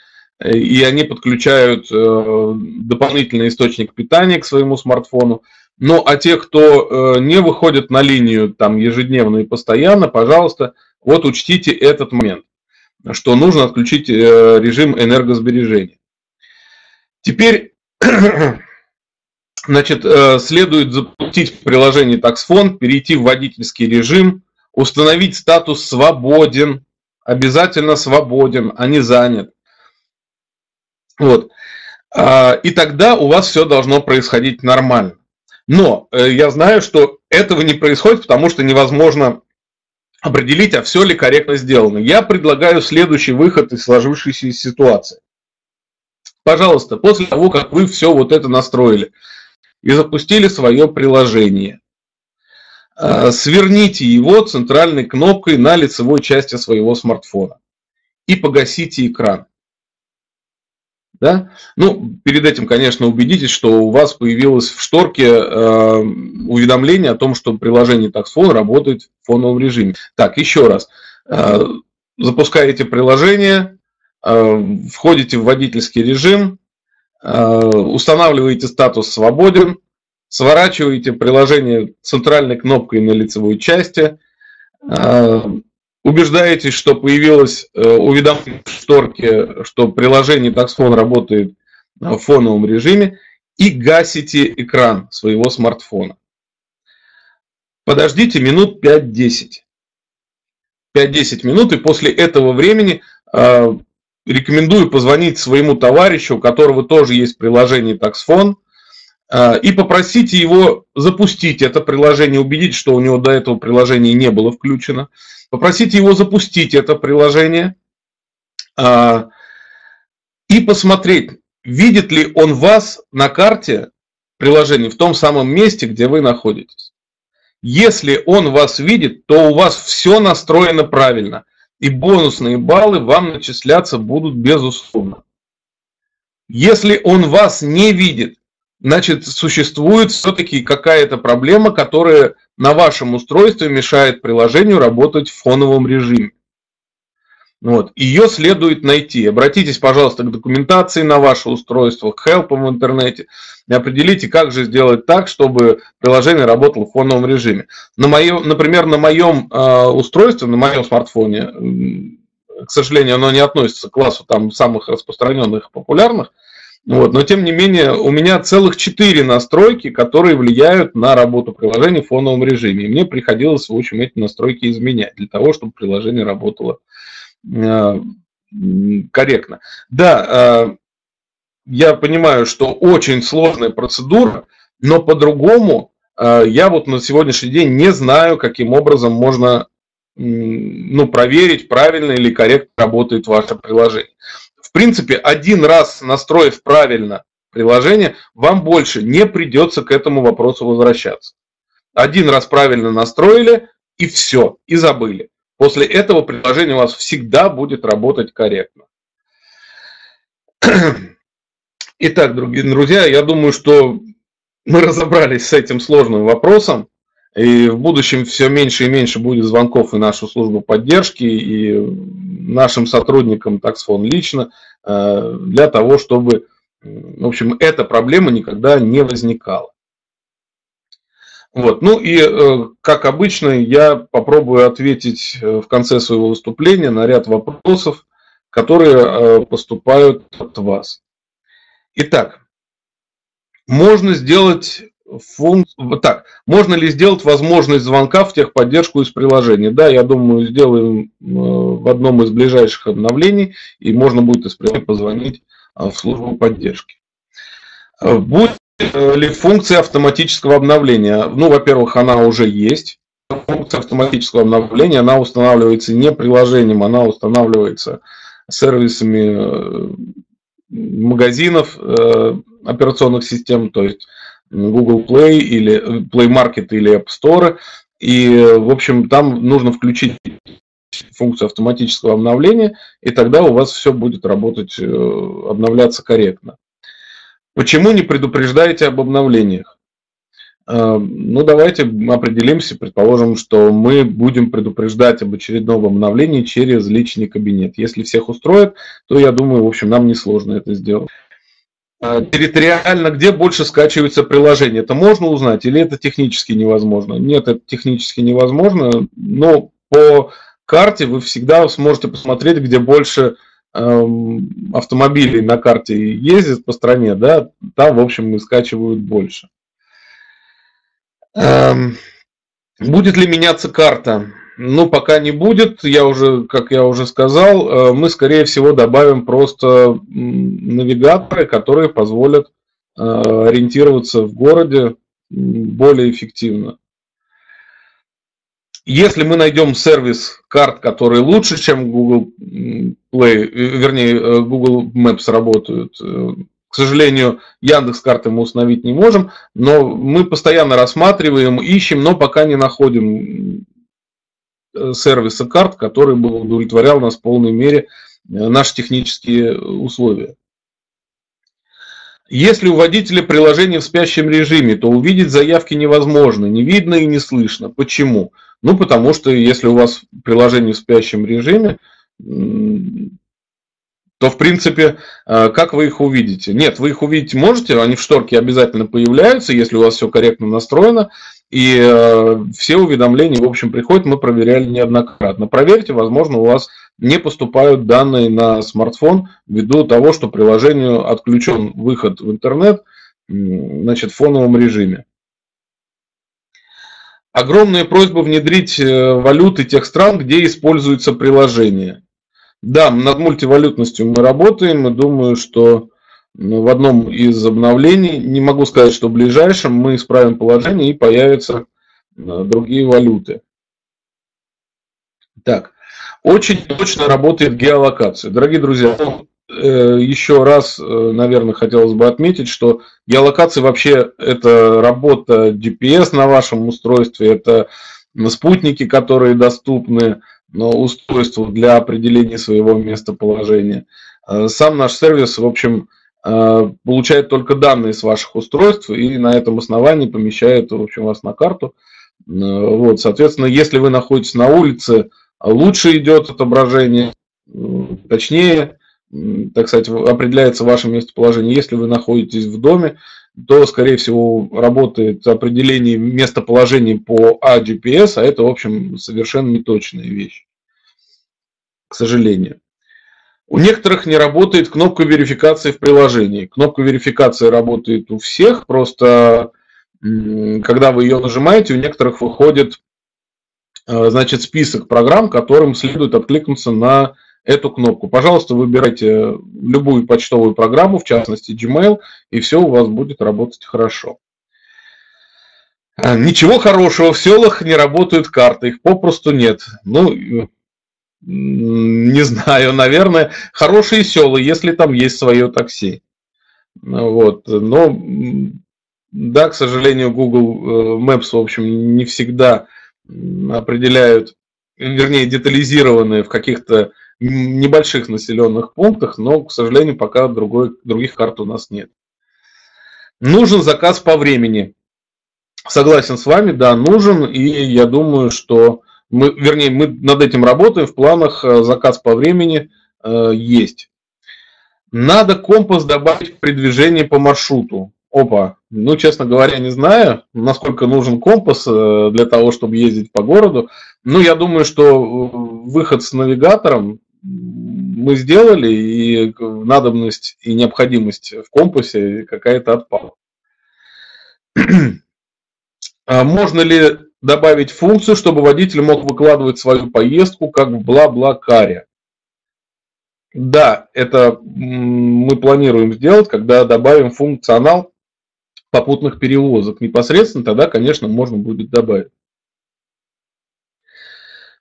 и они подключают дополнительный источник питания к своему смартфону. Ну, а те, кто э, не выходит на линию там ежедневно и постоянно, пожалуйста, вот учтите этот момент, что нужно отключить э, режим энергосбережения. Теперь, <clears throat> значит, э, следует запустить приложении TaxFond, перейти в водительский режим, установить статус «свободен», обязательно свободен, а не занят. Вот. И тогда у вас все должно происходить нормально. Но э, я знаю, что этого не происходит, потому что невозможно определить, а все ли корректно сделано. Я предлагаю следующий выход из сложившейся ситуации. Пожалуйста, после того, как вы все вот это настроили и запустили свое приложение, э, сверните его центральной кнопкой на лицевой части своего смартфона и погасите экран. Да? Ну, перед этим, конечно, убедитесь, что у вас появилось в шторке э, уведомление о том, что приложение TaxFone работает в фоновом режиме. Так, еще раз. Э, запускаете приложение, э, входите в водительский режим, э, устанавливаете статус «Свободен», сворачиваете приложение центральной кнопкой на лицевой части, э, убеждаетесь, что появилось э, уведомление в шторке, что приложение TaxFone работает в фоновом режиме, и гасите экран своего смартфона. Подождите минут 5-10. 5-10 минут, и после этого времени э, рекомендую позвонить своему товарищу, у которого тоже есть приложение TaxFone, э, и попросите его запустить это приложение, убедить, что у него до этого приложения не было включено. Попросите его запустить это приложение а, и посмотреть, видит ли он вас на карте приложения в том самом месте, где вы находитесь. Если он вас видит, то у вас все настроено правильно, и бонусные баллы вам начисляться будут безусловно. Если он вас не видит, значит существует все-таки какая-то проблема, которая на вашем устройстве мешает приложению работать в фоновом режиме. Вот. Ее следует найти. Обратитесь, пожалуйста, к документации на ваше устройство, к хелпам в интернете и определите, как же сделать так, чтобы приложение работало в фоновом режиме. На моем, например, на моем э, устройстве, на моем смартфоне, к сожалению, оно не относится к классу там, самых распространенных и популярных, вот, но тем не менее у меня целых четыре настройки, которые влияют на работу приложения в фоновом режиме. И мне приходилось, в общем, эти настройки изменять для того, чтобы приложение работало э, корректно. Да, э, я понимаю, что очень сложная процедура, но по-другому э, я вот на сегодняшний день не знаю, каким образом можно ну, проверить, правильно или корректно работает ваше приложение принципе, один раз настроив правильно приложение, вам больше не придется к этому вопросу возвращаться. Один раз правильно настроили, и все, и забыли. После этого приложение у вас всегда будет работать корректно. Итак, дорогие друзья, я думаю, что мы разобрались с этим сложным вопросом. И в будущем все меньше и меньше будет звонков и нашу службу поддержки, и нашим сотрудникам таксфон лично, э, для того, чтобы, в общем, эта проблема никогда не возникала. Вот. Ну и, э, как обычно, я попробую ответить э, в конце своего выступления на ряд вопросов, которые поступают от вас. Итак, можно сделать функ... Так, можно ли сделать возможность звонка в техподдержку из приложения? Да, я думаю, сделаем э, в одном из ближайших обновлений, и можно будет из приложения позвонить э, в службу поддержки. Э, будет ли функция автоматического обновления? Ну, во-первых, она уже есть. Функция автоматического обновления, она устанавливается не приложением, она устанавливается сервисами магазинов операционных систем, то есть Google Play или э, Play Market или App Store. И, в общем, там нужно включить функцию автоматического обновления, и тогда у вас все будет работать, э, обновляться корректно. Почему не предупреждаете об обновлениях? Э, ну, давайте определимся, предположим, что мы будем предупреждать об очередном обновлении через личный кабинет. Если всех устроит, то, я думаю, в общем, нам несложно это сделать. А, территориально, где больше скачивается приложение. Это можно узнать или это технически невозможно? Нет, это технически невозможно, но по карте вы всегда сможете посмотреть, где больше эм, автомобилей на карте ездит по стране, да, там, в общем, и скачивают больше. Эм, будет ли меняться карта? Ну, пока не будет, я уже, как я уже сказал, э, мы, скорее всего, добавим просто навигаторы, которые позволят э, ориентироваться в городе более эффективно. Если мы найдем сервис карт, который лучше, чем Google Play, вернее, Google Maps работают, к сожалению, Яндекс карты мы установить не можем, но мы постоянно рассматриваем, ищем, но пока не находим э, сервиса карт, который бы удовлетворял нас в полной мере э, наши технические условия. Если у водителя приложение в спящем режиме, то увидеть заявки невозможно, не видно и не слышно. Почему? Ну, потому что если у вас приложение в спящем режиме, то, в принципе, э, как вы их увидите? Нет, вы их увидеть можете, они в шторке обязательно появляются, если у вас все корректно настроено, и э, все уведомления, в общем, приходят, мы проверяли неоднократно. Проверьте, возможно, у вас не поступают данные на смартфон ввиду того, что приложению отключен выход в интернет значит, в фоновом режиме. Огромная просьба внедрить э, валюты тех стран, где используется приложение. Да, над мультивалютностью мы работаем, и думаю, что в одном из обновлений, не могу сказать, что в ближайшем, мы исправим положение и появятся э, другие валюты. Так, очень точно работает геолокация. Дорогие друзья, ну, э, еще раз, э, наверное, хотелось бы отметить, что геолокация вообще это работа GPS на вашем устройстве, это спутники, которые доступны, устройству для определения своего местоположения. Сам наш сервис, в общем, получает только данные с ваших устройств и на этом основании помещает, в общем, вас на карту. Э, вот, соответственно, если вы находитесь на улице, лучше идет отображение, точнее, так сказать, определяется ваше местоположение. Если вы находитесь в доме, то, скорее всего, работает определение местоположения по AGPS, а это, в общем, совершенно неточная вещь, к сожалению. У некоторых не работает кнопка верификации в приложении. Кнопка верификации работает у всех, просто когда вы ее нажимаете, у некоторых выходит э, значит, список программ, которым следует откликнуться на эту кнопку. Пожалуйста, выбирайте любую почтовую программу, в частности Gmail, и все у вас будет работать хорошо. А, ничего хорошего, в селах не работают карты, их попросту нет. Ну, не знаю, наверное, хорошие села, если там есть свое такси. Вот, но, да, к сожалению, Google э, Maps, в общем, не всегда определяют, вернее, детализированные в каких-то небольших населенных пунктах, но, к сожалению, пока другой, других карт у нас нет. Нужен заказ по времени. Согласен с вами, да, нужен, и я думаю, что мы, вернее, мы над этим работаем, в планах э, заказ по времени э, есть. Надо компас добавить при движении по маршруту. Опа, ну, честно говоря, не знаю, насколько нужен компас э, для того, чтобы ездить по городу. Ну, я думаю, что э, выход с навигатором мы сделали, и надобность и необходимость в компасе какая-то отпала. <clears throat> А можно ли добавить функцию, чтобы водитель мог выкладывать свою поездку как в бла-бла-каре? Да, это мы планируем сделать, когда добавим функционал попутных перевозок. Непосредственно тогда, конечно, можно будет добавить.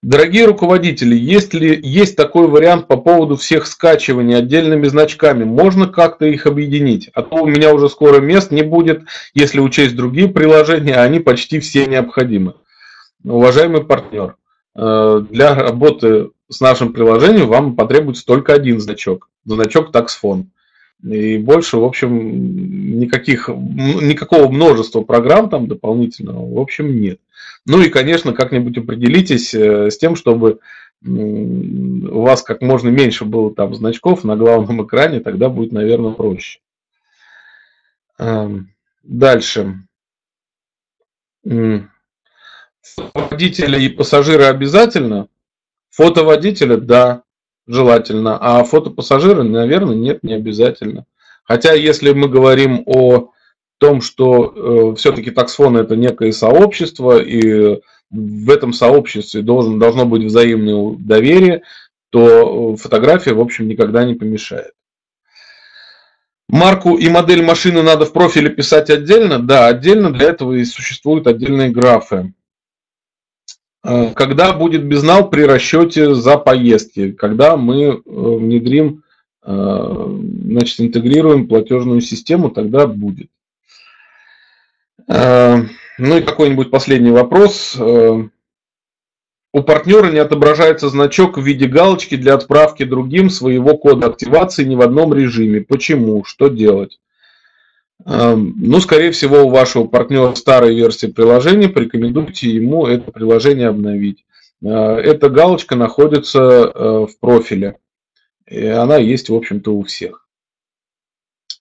Дорогие руководители, есть ли есть такой вариант по поводу всех скачиваний отдельными значками? Можно как-то их объединить? А то у меня уже скоро мест не будет, если учесть другие приложения, они почти все необходимы. Уважаемый партнер, э, для работы с нашим приложением вам потребуется только один значок. Значок таксфон. И больше, в общем, никаких, никакого множества программ там дополнительного, в общем, нет. Ну и, конечно, как-нибудь определитесь э, с тем, чтобы у вас как можно меньше было там значков на главном экране, тогда будет, наверное, проще. Эм, дальше. Водителя и пассажира обязательно? Фото водителя, да желательно, а фотопассажиры, наверное, нет, не обязательно. Хотя, если мы говорим о том, что э, все-таки таксфон это некое сообщество, и в этом сообществе должен, должно быть взаимное доверие, то фотография, в общем, никогда не помешает. Марку и модель машины надо в профиле писать отдельно? Да, отдельно. Для этого и существуют отдельные графы. Э, когда будет безнал при расчете за поездки? Когда мы э, внедрим, э, значит, интегрируем платежную систему, тогда будет. Ну и какой-нибудь последний вопрос. У партнера не отображается значок в виде галочки для отправки другим своего кода активации ни в одном режиме. Почему? Что делать? Эм, ну, скорее всего, у вашего партнера старой версии приложения, порекомендуйте ему это приложение обновить. Э, эта галочка находится э, в профиле. И она есть, в общем-то, у всех.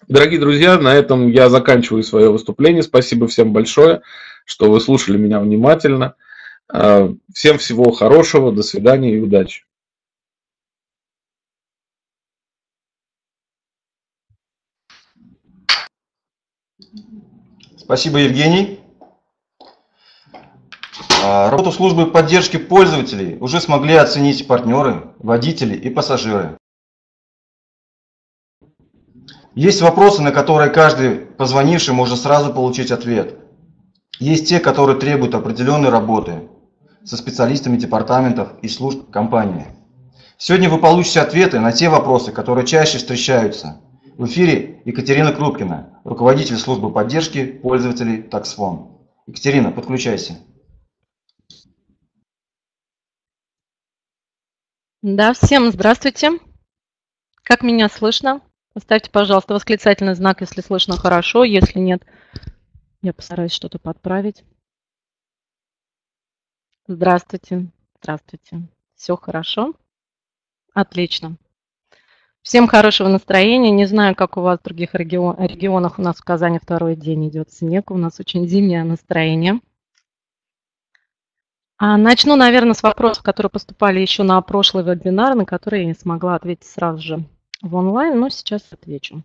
Дорогие друзья, на этом я заканчиваю свое выступление. Спасибо всем большое, что вы слушали меня внимательно. Э, всем всего хорошего, до свидания и удачи. Спасибо, Евгений. А, работу службы поддержки пользователей уже смогли оценить партнеры, водители и пассажиры. Есть вопросы, на которые каждый позвонивший может сразу получить ответ. Есть те, которые требуют определенной работы со специалистами департаментов и служб компании. Сегодня вы получите ответы на те вопросы, которые чаще встречаются – в эфире Екатерина Крупкина, руководитель службы поддержки пользователей TaxFone. Екатерина, подключайся. Да, всем здравствуйте. Как меня слышно? Поставьте, пожалуйста, восклицательный знак, если слышно хорошо. Если нет, я постараюсь что-то подправить. Здравствуйте. Здравствуйте. Все хорошо? Отлично. Всем хорошего настроения. Не знаю, как у вас в других регионах. У нас в Казани второй день идет снег. У нас очень зимнее настроение. А начну, наверное, с вопросов, которые поступали еще на прошлый вебинар, на которые я не смогла ответить сразу же в онлайн, но сейчас отвечу.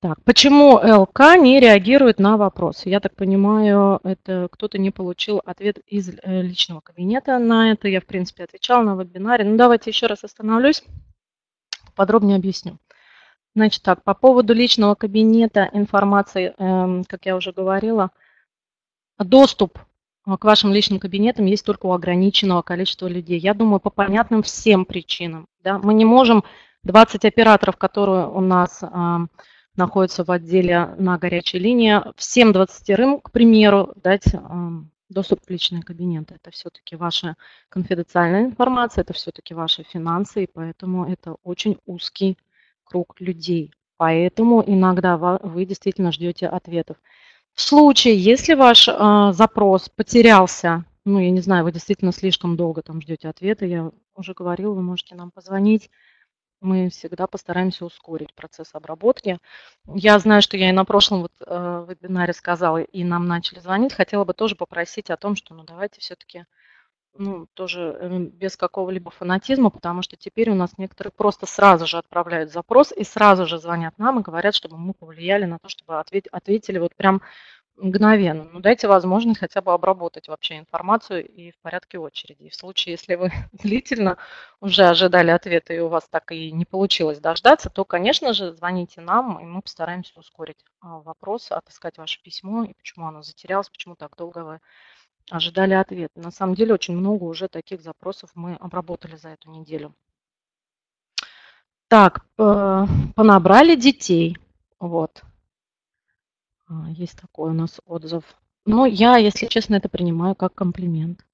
Так, почему ЛК не реагирует на вопросы? Я так понимаю, это кто-то не получил ответ из э, личного кабинета на это. Я, в принципе, отвечала на вебинаре. Ну, давайте еще раз остановлюсь, подробнее объясню. Значит так, по поводу личного кабинета информации, эм, как я уже говорила, доступ к вашим личным кабинетам есть только у ограниченного количества людей. Я думаю, по понятным всем причинам. Да? Мы не можем 20 операторов, которые у нас эм, находятся в отделе на горячей линии, всем 20 к примеру, дать доступ в личные кабинеты. Это все-таки ваша конфиденциальная информация, это все-таки ваши финансы, и поэтому это очень узкий круг людей. Поэтому иногда вы действительно ждете ответов. В случае, если ваш э, запрос потерялся, ну, я не знаю, вы действительно слишком долго там ждете ответа, я уже говорила, вы можете нам позвонить, мы всегда постараемся ускорить процесс обработки. Я знаю, что я и на прошлом вот, э, вебинаре сказала, и нам начали звонить. Хотела бы тоже попросить о том, что ну, давайте все-таки ну, тоже э, без какого-либо фанатизма, потому что теперь у нас некоторые просто сразу же отправляют запрос и сразу же звонят нам и говорят, чтобы мы повлияли на то, чтобы ответ, ответили вот прям мгновенно. Ну, дайте возможность хотя бы обработать вообще информацию и в порядке очереди. И в случае, если вы <laughs> длительно уже ожидали ответа и у вас так и не получилось дождаться, то, конечно же, звоните нам, и мы постараемся ускорить а, вопрос, отыскать ваше письмо и почему оно затерялось, почему так долго вы ожидали ответа. На самом деле очень много уже таких запросов мы обработали за эту неделю. Так, понабрали детей. Вот. А, есть такой у нас отзыв. Но я, если честно, это принимаю как комплимент.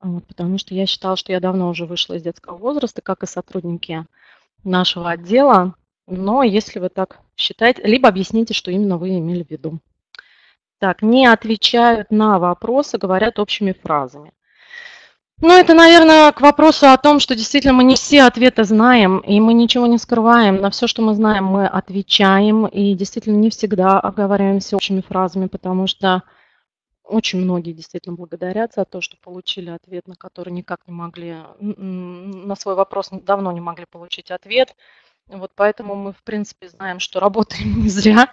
Вот, потому что я считала, что я давно уже вышла из детского возраста, как и сотрудники нашего отдела. Но если вы так считаете, либо объясните, что именно вы имели в виду. Так, не отвечают на вопросы, говорят общими фразами. Ну, это, наверное, к вопросу о том, что действительно мы не все ответы знаем, и мы ничего не скрываем. На все, что мы знаем, мы отвечаем, и действительно не всегда оговариваемся общими фразами, потому что очень многие действительно благодарят за то, что получили ответ, на который никак не могли, на свой вопрос давно не могли получить ответ. Вот поэтому мы, в принципе, знаем, что работаем <laughs> не зря,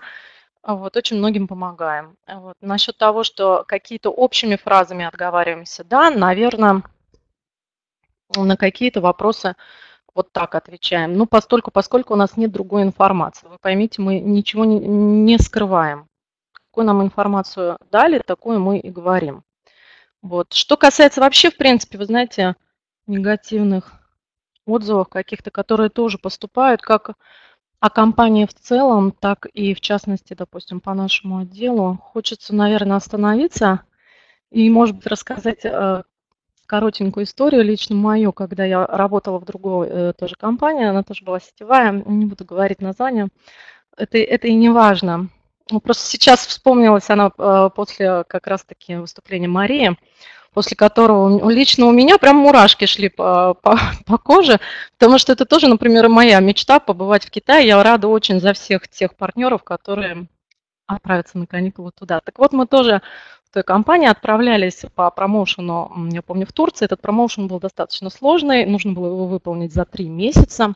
вот, очень многим помогаем. Вот. Насчет того, что какие-то общими фразами отговариваемся, да, наверное, на какие-то вопросы вот так отвечаем. Ну, постольку, поскольку у нас нет другой информации. Вы поймите, мы ничего не, не скрываем. Какую нам информацию дали, такую мы и говорим. Вот. Что касается вообще, в принципе, вы знаете, негативных отзывов каких-то, которые тоже поступают, как о компании в целом, так и в частности, допустим, по нашему отделу, хочется, наверное, остановиться и, может быть, рассказать э, коротенькую историю, лично мою, когда я работала в другой э, тоже компании, она тоже была сетевая, не буду говорить название, это, это и не важно. Ну, просто сейчас вспомнилась она э, после как раз-таки выступления Марии, после которого лично у меня прям мурашки шли по, по, <laughs> по коже, потому что это тоже, например, моя мечта побывать в Китае. Я рада очень за всех тех партнеров, которые отправятся на каникулы туда. Так вот, мы тоже в той компании отправлялись по промоушену, я помню, в Турции. Этот промоушен был достаточно сложный, нужно было его выполнить за три месяца.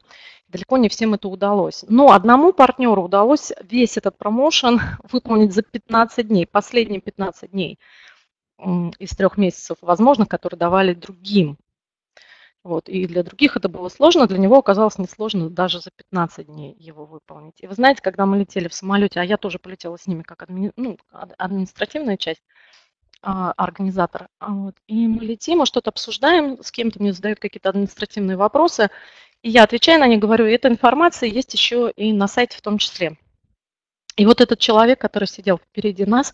Далеко не всем это удалось. Но одному партнеру удалось весь этот промоушен <laughs> выполнить за 15 дней, последние 15 дней из трех месяцев возможных, которые давали другим. Вот. И для других это было сложно, для него оказалось несложно даже за 15 дней его выполнить. И вы знаете, когда мы летели в самолете, а я тоже полетела с ними как адми... ну, административная часть, а, организатор, а вот, и мы летим, мы что-то обсуждаем, с кем-то мне задают какие-то административные вопросы, и я отвечаю на них, говорю, эта информация есть еще и на сайте в том числе. И вот этот человек, который сидел впереди нас,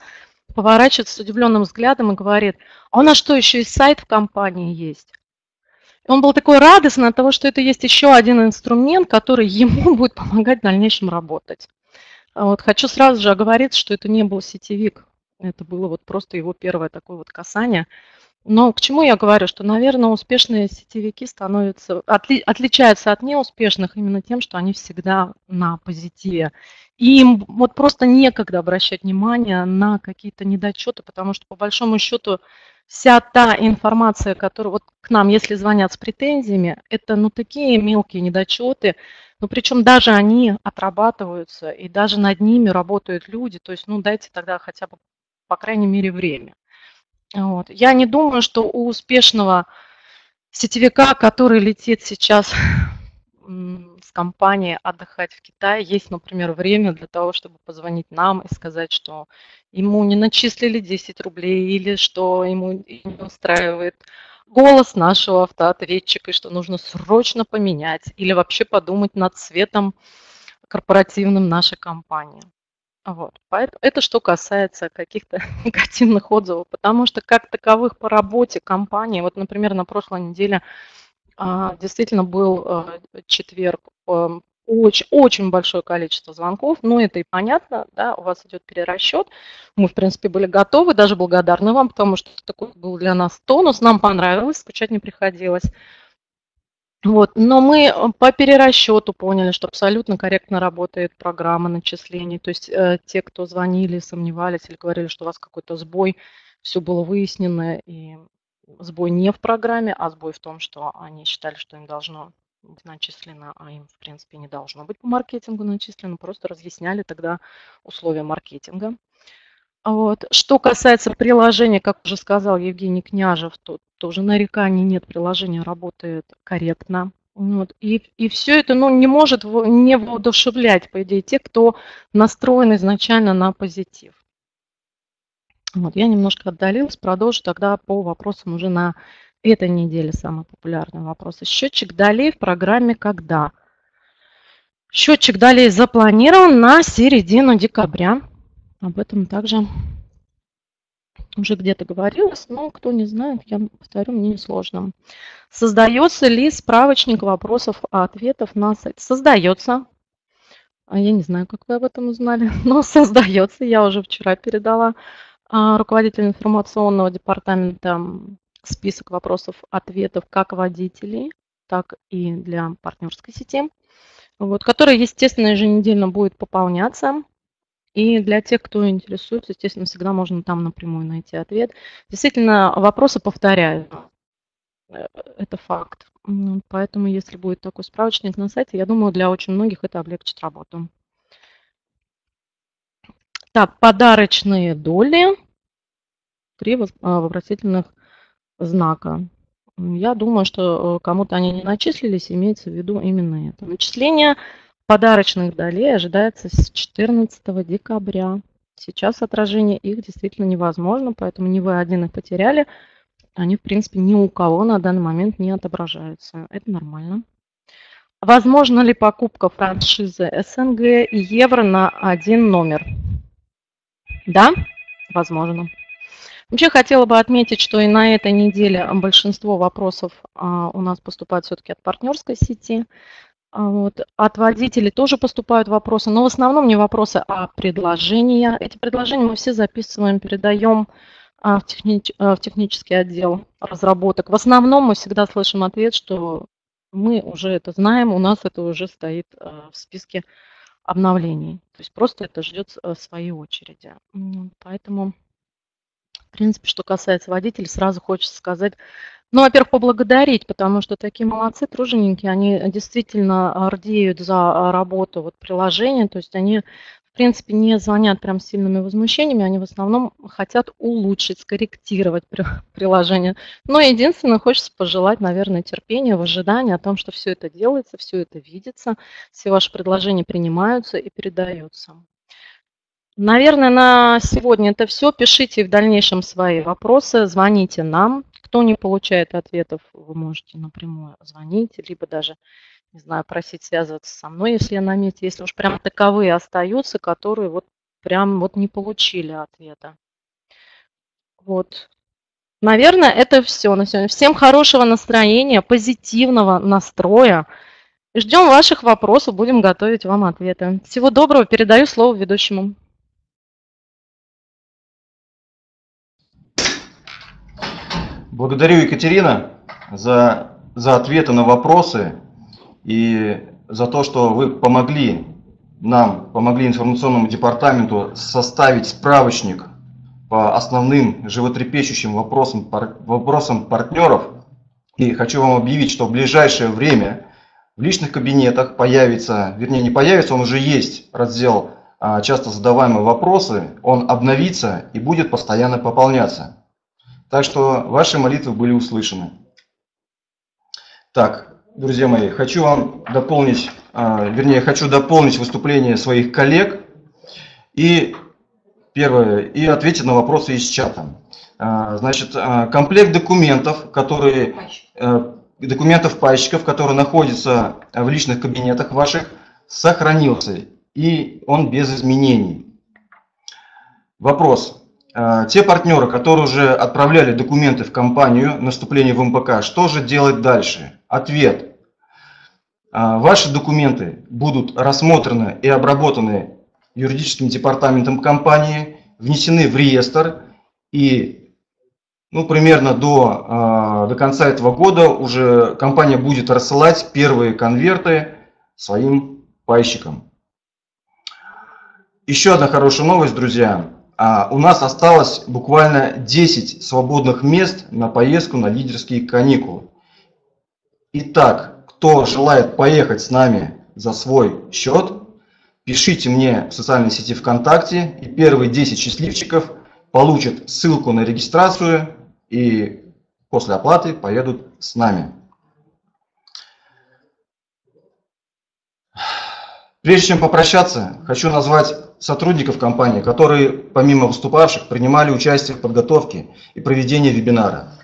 поворачивается с удивленным взглядом и говорит, а у нас что, еще и сайт в компании есть? И он был такой радостный от того, что это есть еще один инструмент, который ему <laughs> будет помогать в дальнейшем работать. Вот, хочу сразу же оговориться, что это не был сетевик, это было вот просто его первое такое вот касание. Но к чему я говорю, что, наверное, успешные сетевики становятся, отли, отличаются от неуспешных именно тем, что они всегда на позитиве. И им вот просто некогда обращать внимание на какие-то недочеты, потому что по большому счету вся та информация, которая вот к нам, если звонят с претензиями, это ну такие мелкие недочеты, ну причем даже они отрабатываются, и даже над ними работают люди, то есть ну дайте тогда хотя бы по крайней мере время. Вот. Я не думаю, что у успешного сетевика, который летит сейчас с компанией отдыхать в Китае, есть, например, время для того, чтобы позвонить нам и сказать, что ему не начислили 10 рублей или что ему не устраивает голос нашего автоответчика и что нужно срочно поменять или вообще подумать над цветом корпоративным нашей компании. Вот. Поэтому это что касается каких-то <laughs> негативных отзывов, потому что как таковых по работе компании, вот, например, на прошлой неделе а, действительно был а, четверг, а, очень, очень большое количество звонков, но это и понятно, да, у вас идет перерасчет. Мы, в принципе, были готовы, даже благодарны вам, потому что такой был для нас тонус, нам понравилось, скучать не приходилось. Вот. Но мы э, по перерасчету поняли, что абсолютно корректно работает программа начислений. То есть э, те, кто звонили, сомневались или говорили, что у вас какой-то сбой, все было выяснено, и сбой не в программе, а сбой в том, что они считали, что им должно быть начислено, а им, в принципе, не должно быть по маркетингу начислено. Просто разъясняли тогда условия маркетинга. Вот. Что касается приложения, как уже сказал Евгений Княжев, то тоже нареканий нет, приложение работает корректно. Вот. И, и все это ну, не может не воодушевлять, по идее, тех, кто настроен изначально на позитив. Вот, я немножко отдалилась, продолжу тогда по вопросам уже на этой неделе самые популярные вопросы. Счетчик долей в программе «Когда?». Счетчик долей запланирован на середину декабря. Об этом также уже где-то говорилось, но кто не знает, я повторю, мне несложно. Создается ли справочник вопросов и ответов на сайт? Создается. А я не знаю, как вы об этом узнали, <laughs> но создается. Я уже вчера передала а, руководителю информационного департамента список вопросов, ответов как водителей, так и для партнерской сети, вот, который, естественно, еженедельно будет пополняться. И для тех, кто интересуется, естественно, всегда можно там напрямую найти ответ. Действительно, вопросы повторяют. Э, это факт. Поэтому, если будет такой справочник на сайте, я думаю, для очень многих это облегчит работу. Так, подарочные доли. Три а, вопросительных знака. Я думаю, что э, кому-то они не начислились, имеется в виду именно это. Начисление подарочных долей ожидается с 14 декабря. Сейчас отражение их действительно невозможно, поэтому не вы один их потеряли. Они, в принципе, ни у кого на данный момент не отображаются. Это нормально. Возможно ли покупка франшизы СНГ и евро на один номер? Да, возможно. Вообще хотела бы отметить, что и на этой неделе большинство вопросов а, у нас поступает все-таки от партнерской сети. А, вот. От водителей тоже поступают вопросы, но в основном не вопросы, а предложения. Эти предложения мы все записываем, передаем а, в, техни... в технический отдел разработок. В основном мы всегда слышим ответ, что мы уже это знаем, у нас это уже стоит в списке обновлений. То есть просто это ждет своей очереди. Поэтому в принципе, что касается водителей, сразу хочется сказать, ну, во-первых, поблагодарить, потому что такие молодцы, труженики, они действительно рдеют за работу вот приложения, то есть они, в принципе, не звонят прям сильными возмущениями, они в основном хотят улучшить, скорректировать <laughs> приложение. Но единственное, хочется пожелать, наверное, терпения в ожидании о том, что все это делается, все это видится, все ваши предложения принимаются и передаются. Наверное, на сегодня это все. Пишите в дальнейшем свои вопросы, звоните нам. Кто не получает ответов, вы можете напрямую звонить, либо даже, не знаю, просить связываться со мной, если я на месте, если уж прям таковые остаются, которые вот прям вот не получили ответа. Вот. Наверное, это все на сегодня. Всем хорошего настроения, позитивного настроя. Ждем ваших вопросов, будем готовить вам ответы. Всего доброго, передаю слово ведущему. Благодарю, Екатерина, за, за ответы на вопросы и за то, что вы помогли нам, помогли информационному департаменту составить справочник по основным животрепещущим вопросам, вопросам партнеров. И хочу вам объявить, что в ближайшее время в личных кабинетах появится, вернее не появится, он уже есть раздел а, часто задаваемые вопросы, он обновится и будет постоянно пополняться. Так что ваши молитвы были услышаны. Так, друзья мои, хочу вам дополнить, а, вернее, хочу дополнить выступление своих коллег и первое, и ответить на вопросы из чата. А, значит, а, комплект документов, которые, документов пайщиков, которые находятся в личных кабинетах ваших, сохранился, и он без изменений. Вопрос. А, те партнеры, которые уже отправляли документы в компанию на вступление в МПК, что же делать дальше? Ответ. А, ваши документы будут рассмотрены и обработаны юридическим департаментом компании, внесены в реестр и ну, примерно до, а, до конца этого года уже компания будет рассылать первые конверты своим пайщикам. Еще одна хорошая новость, друзья. А у нас осталось буквально 10 свободных мест на поездку на лидерские каникулы. Итак, кто желает поехать с нами за свой счет, пишите мне в социальной сети ВКонтакте, и первые 10 счастливчиков получат ссылку на регистрацию и после оплаты поедут с нами. Прежде чем попрощаться, хочу назвать сотрудников компании, которые, помимо выступавших, принимали участие в подготовке и проведении вебинара.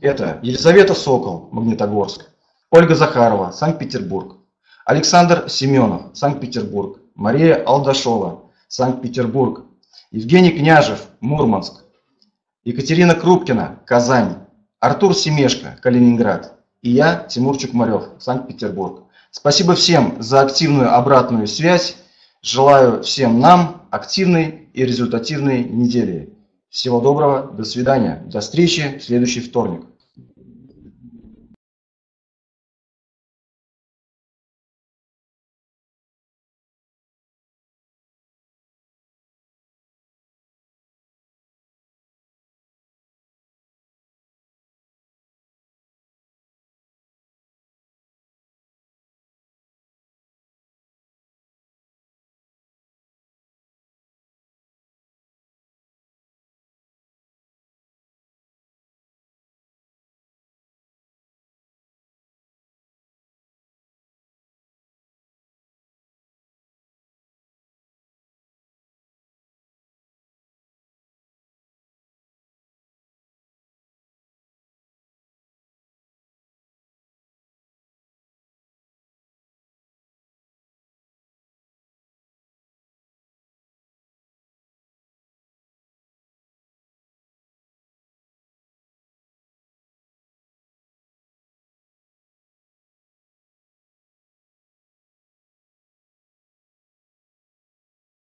Это Елизавета Сокол, Магнитогорск, Ольга Захарова, Санкт-Петербург, Александр Семенов, Санкт-Петербург, Мария Алдашова, Санкт-Петербург, Евгений Княжев, Мурманск, Екатерина Крупкина, Казань, Артур Семешко, Калининград и я, Тимур Чукмарев, Санкт-Петербург. Спасибо всем за активную обратную связь Желаю всем нам активной и результативной недели. Всего доброго, до свидания, до встречи в следующий вторник.